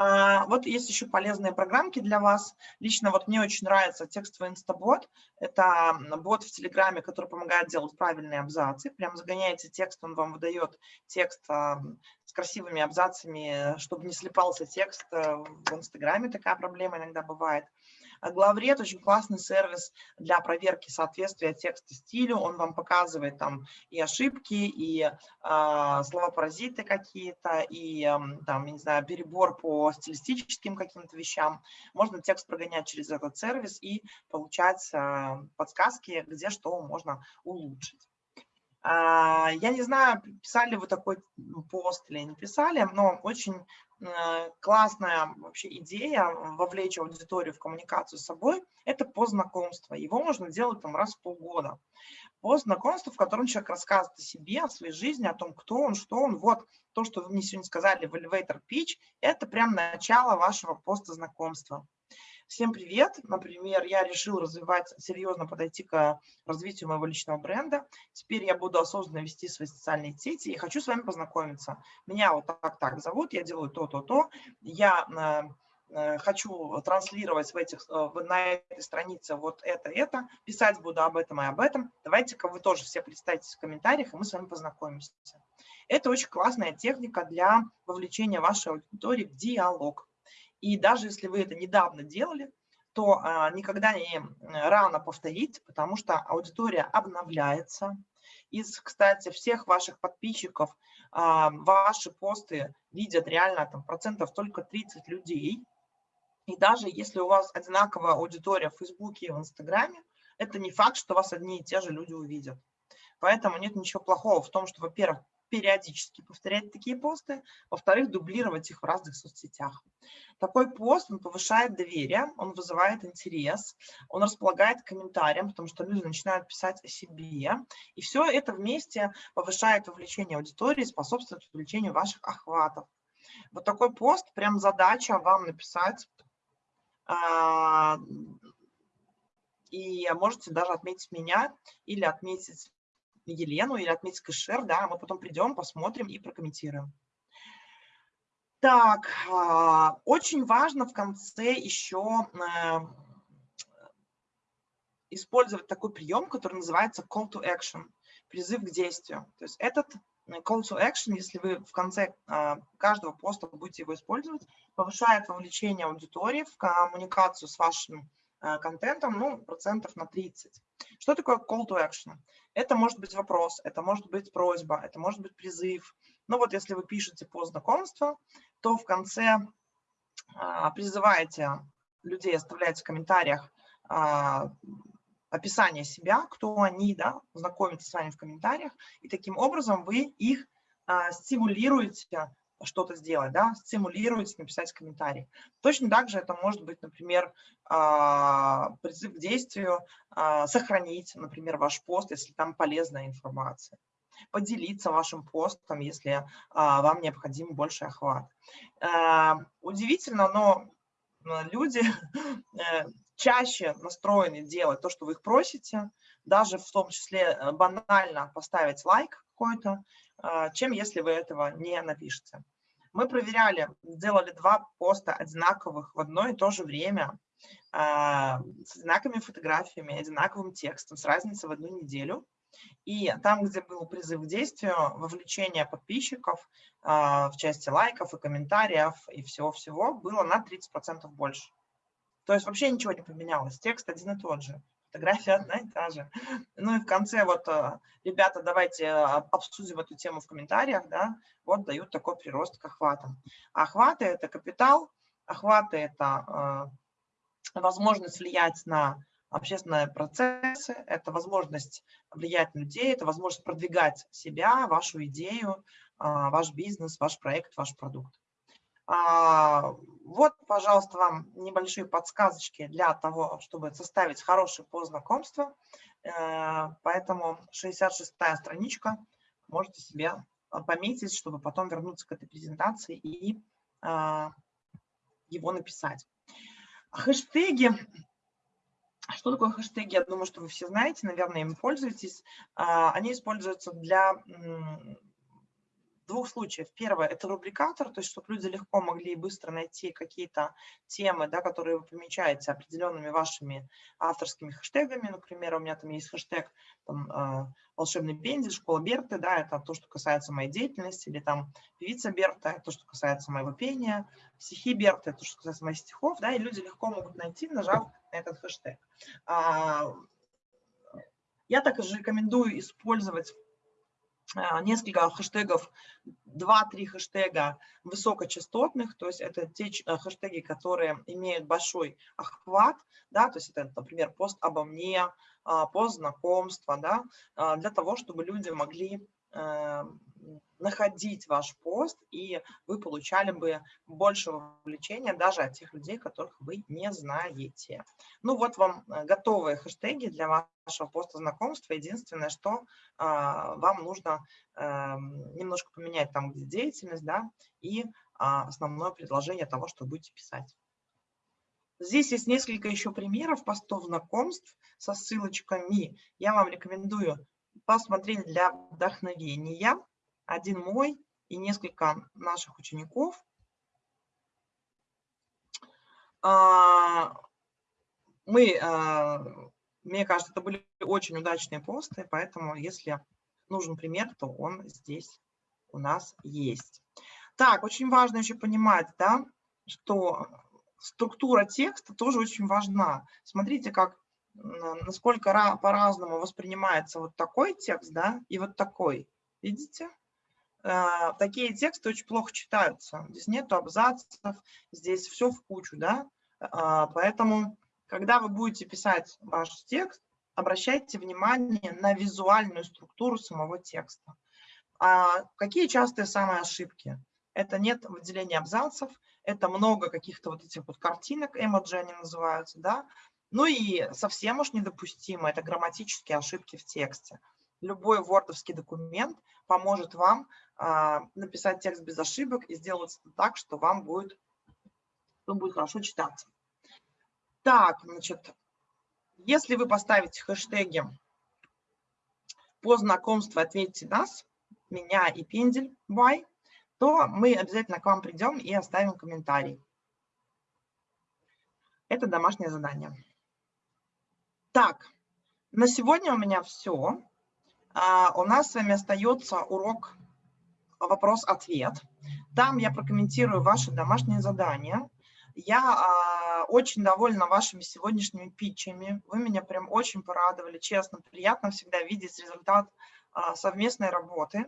Speaker 1: А, вот есть еще полезные программки для вас. Лично вот мне очень нравится текстовый инстабот. Это бот в Телеграме, который помогает делать правильные абзацы. Прям загоняете текст, он вам выдает текст а, с красивыми абзацами, чтобы не слепался текст. Э, в Инстаграме такая проблема иногда бывает. А Главред очень классный сервис для проверки соответствия текста стилю. Он вам показывает там и ошибки, и э, слова-паразиты какие-то, и э, там, не знаю, перебор по стилистическим каким-то вещам. Можно текст прогонять через этот сервис и получать э, подсказки, где что можно улучшить. Я не знаю, писали вы такой пост или не писали, но очень Э, классная вообще идея вовлечь аудиторию в коммуникацию с собой – это пост знакомства. Его можно делать там раз в полгода. Пост знакомства, в котором человек рассказывает о себе, о своей жизни, о том, кто он, что он. Вот то, что вы мне сегодня сказали в elevator pitch, это прям начало вашего поста знакомства. Всем привет! Например, я решил развивать, серьезно подойти к развитию моего личного бренда. Теперь я буду осознанно вести свои социальные сети и хочу с вами познакомиться. Меня вот так-так зовут, я делаю то-то-то. Я э, хочу транслировать в этих, э, на этой странице вот это-это, писать буду об этом и об этом. Давайте-ка вы тоже все представьтесь в комментариях, и мы с вами познакомимся. Это очень классная техника для вовлечения вашей аудитории в диалог. И даже если вы это недавно делали, то а, никогда не рано повторить, потому что аудитория обновляется. Из, кстати, всех ваших подписчиков а, ваши посты видят реально там, процентов только 30 людей. И даже если у вас одинаковая аудитория в Фейсбуке и в Инстаграме, это не факт, что вас одни и те же люди увидят. Поэтому нет ничего плохого в том, что, во-первых, периодически повторять такие посты, во-вторых, дублировать их в разных соцсетях. Такой пост, он повышает доверие, он вызывает интерес, он располагает комментариям, потому что люди начинают писать о себе, и все это вместе повышает вовлечение аудитории, способствует увеличению ваших охватов. Вот такой пост, прям задача вам написать, а, и можете даже отметить меня или отметить Елену или отметить кэшер, да, мы потом придем, посмотрим и прокомментируем. Так, а, очень важно в конце еще э, использовать такой прием, который называется call to action, призыв к действию. То есть этот э, call to action, если вы в конце а, каждого поста будете его использовать, повышает вовлечение аудитории в коммуникацию с вашим э, контентом ну, процентов на 30. Что такое call to action? Это может быть вопрос, это может быть просьба, это может быть призыв. Но вот если вы пишете по знакомству, то в конце а, призываете людей, оставляете в комментариях а, описание себя, кто они, да, знакомиться с вами в комментариях, и таким образом вы их а, стимулируете что-то сделать, да, стимулируете написать комментарий. Точно так же это может быть, например, призыв к действию, сохранить, например, ваш пост, если там полезная информация поделиться вашим постом, если а, вам необходим больший охват. А, удивительно, но люди (laughs) э, чаще настроены делать то, что вы их просите, даже в том числе э, банально поставить лайк какой-то, а, чем если вы этого не напишете. Мы проверяли, сделали два поста одинаковых в одно и то же время, с одинаковыми фотографиями, одинаковым текстом, с разницей в одну неделю. И там, где был призыв к действию, вовлечение подписчиков в части лайков и комментариев и всего-всего было на 30% больше. То есть вообще ничего не поменялось, текст один и тот же, фотография одна и та же. Ну и в конце вот, ребята, давайте обсудим эту тему в комментариях, да, вот дают такой прирост к охватам. Охваты – это капитал, охваты – это возможность влиять на общественные процессы, это возможность влиять на людей, это возможность продвигать себя, вашу идею, ваш бизнес, ваш проект, ваш продукт. А, вот, пожалуйста, вам небольшие подсказочки для того, чтобы составить хороший пост знакомства. Э, поэтому 66-я страничка можете себе пометить, чтобы потом вернуться к этой презентации и а, его написать. Хэштеги что такое хэштеги? Я думаю, что вы все знаете, наверное, им пользуетесь. А, они используются для двух случаев. Первое – это рубрикатор, то есть чтобы люди легко могли и быстро найти какие-то темы, да, которые вы помечаете определенными вашими авторскими хэштегами. Например, у меня там есть хэштег там, а, «Волшебный пендель», «Школа Берты», да, это то, что касается моей деятельности, или там «Певица Берта», это то, что касается моего пения, «Стихи Берты», это то, что касается моих стихов, да, и люди легко могут найти, нажав на этот хэштег. А, я также рекомендую использовать несколько хэштегов, 2-3 хэштега высокочастотных, то есть это те э, хэштеги, которые имеют большой охват, да, то есть это, например, пост обо мне, а, пост знакомства, да, а, для того, чтобы люди могли э, находить ваш пост, и вы получали бы больше вовлечения даже от тех людей, которых вы не знаете. Ну вот вам э, готовые хэштеги для вашего поста знакомства. Единственное, что а, вам нужно а, немножко поменять там, где деятельность, да, и основное предложение того, что будете писать. Здесь есть несколько еще примеров постов знакомств со ссылочками. Я вам рекомендую посмотреть для вдохновения один мой и несколько наших учеников. А, мы, а, мне кажется, это были очень удачные посты, поэтому если нужен пример, то он здесь у нас есть. Так, очень важно еще понимать, да, что структура текста тоже очень важна. Смотрите, как насколько по-разному воспринимается вот такой текст, да, и вот такой. Видите? А, такие тексты очень плохо читаются. Здесь нету абзацев, здесь все в кучу, да. А, поэтому, когда вы будете писать ваш текст, обращайте внимание на визуальную структуру самого текста. А какие частые самые ошибки? Это нет выделения абзацев, это много каких-то вот этих вот картинок, эмоджи они называются, да. Ну и совсем уж недопустимо, это грамматические ошибки в тексте любой вордовский документ поможет вам а, написать текст без ошибок и сделать так, что вам будет, что будет хорошо читаться. Так, значит, если вы поставите хэштеги по знакомству «Ответьте нас», «Меня» и «Пендель», «Бай», то мы обязательно к вам придем и оставим комментарий. Это домашнее задание. Так, на сегодня у меня все. А, у нас с вами остается урок вопрос-ответ. Там я прокомментирую ваши домашние задания. Я а, очень довольна вашими сегодняшними питчами. Вы меня прям очень порадовали, честно. Приятно всегда видеть результат а, совместной работы.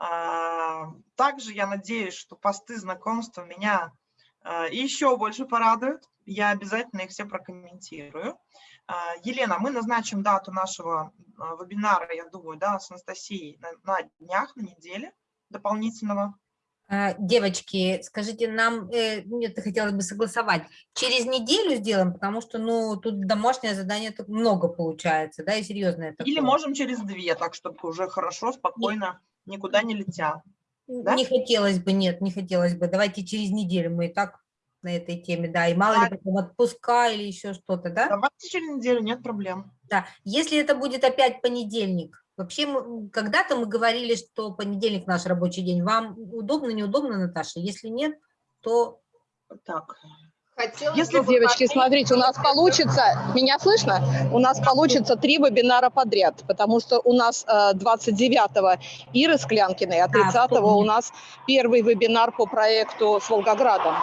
Speaker 1: А, также я надеюсь, что посты знакомства меня а, еще больше порадуют. Я обязательно их все прокомментирую. А, Елена, мы назначим дату нашего вебинара, я думаю, да, с Анастасией на, на днях, на неделе дополнительного.
Speaker 3: Девочки, скажите, нам, э, это хотелось бы согласовать, через неделю сделаем, потому что, ну, тут домашнее задание тут много получается, да, и серьезное.
Speaker 1: Такое. Или можем через две, так, чтобы уже хорошо, спокойно, никуда не летя.
Speaker 3: Да? Не хотелось бы, нет, не хотелось бы. Давайте через неделю мы и так на этой теме, да, и мало да. ли потом отпуска или еще что-то, да?
Speaker 1: Давайте через неделю, нет проблем.
Speaker 3: Да, если это будет опять понедельник, вообще когда-то мы говорили, что понедельник наш рабочий день, вам удобно, неудобно, Наташа? Если нет, то...
Speaker 1: Так,
Speaker 16: Хотелось Если, девочки, смотрите, у нас получится, меня слышно? У нас получится три вебинара подряд, потому что у нас 29-го э, Ира Склянкиной, а 30-го у нас первый вебинар по проекту с Волгоградом.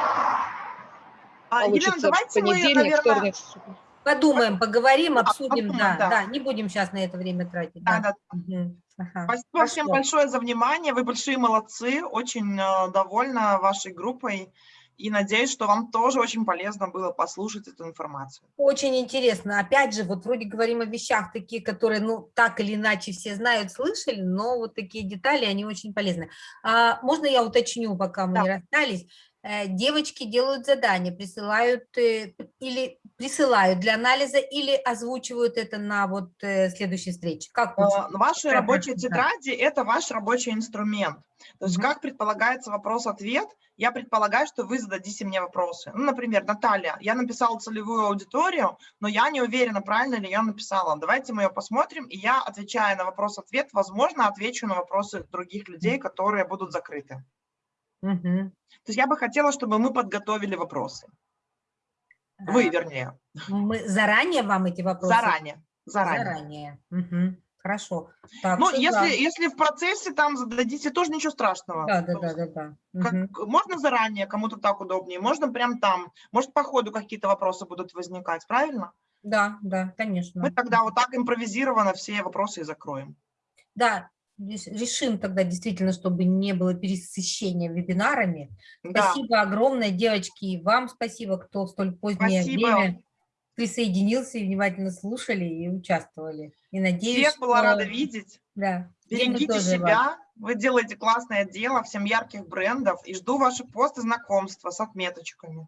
Speaker 1: А, получится Елена, давайте понедельник, мы, наверное... вторник.
Speaker 3: Подумаем, поговорим, обсудим, да, да, да, не будем сейчас на это время тратить. Да, да.
Speaker 1: Угу. Ага. Спасибо Хорошо. всем большое за внимание, вы большие молодцы, очень э, довольна вашей группой и надеюсь, что вам тоже очень полезно было послушать эту информацию.
Speaker 3: Очень интересно. Опять же, вот вроде говорим о вещах такие, которые, ну, так или иначе все знают, слышали, но вот такие детали, они очень полезны. А, можно я уточню, пока мы да. не расстались? Э, девочки делают задания, присылают э, или присылают для анализа или озвучивают это на вот э, следующей встрече? Как
Speaker 1: Ваши рабочие тетради – это ваш рабочий инструмент. То есть, mm -hmm. как предполагается вопрос-ответ, я предполагаю, что вы зададите мне вопросы. Ну, например, Наталья, я написала целевую аудиторию, но я не уверена, правильно ли я написала. Давайте мы ее посмотрим, и я, отвечая на вопрос-ответ, возможно, отвечу на вопросы других людей, которые будут закрыты. -hmm. То есть я бы хотела, чтобы мы подготовили вопросы. Вы, вернее.
Speaker 3: Мы заранее вам эти вопросы?
Speaker 1: Заранее. Заранее.
Speaker 3: Заранее. Угу. Хорошо.
Speaker 1: Так, ну, если, да. если в процессе там зададите, тоже ничего страшного.
Speaker 3: Да, да, да, да. да.
Speaker 1: Как, угу. Можно заранее, кому-то так удобнее, можно прям там. Может, по ходу какие-то вопросы будут возникать, правильно?
Speaker 3: Да, да, конечно.
Speaker 1: Мы тогда вот так импровизированно все вопросы и закроем.
Speaker 3: Да, решим тогда действительно, чтобы не было пересыщения вебинарами. Да. Спасибо огромное, девочки, и вам спасибо, кто в столь позднее спасибо. время присоединился и внимательно слушали и участвовали. И надеюсь,
Speaker 1: Всех была рада видеть.
Speaker 3: Да.
Speaker 1: Берегите себя, вас. вы делаете классное дело, всем ярких брендов, и жду ваши посты знакомства с отметочками.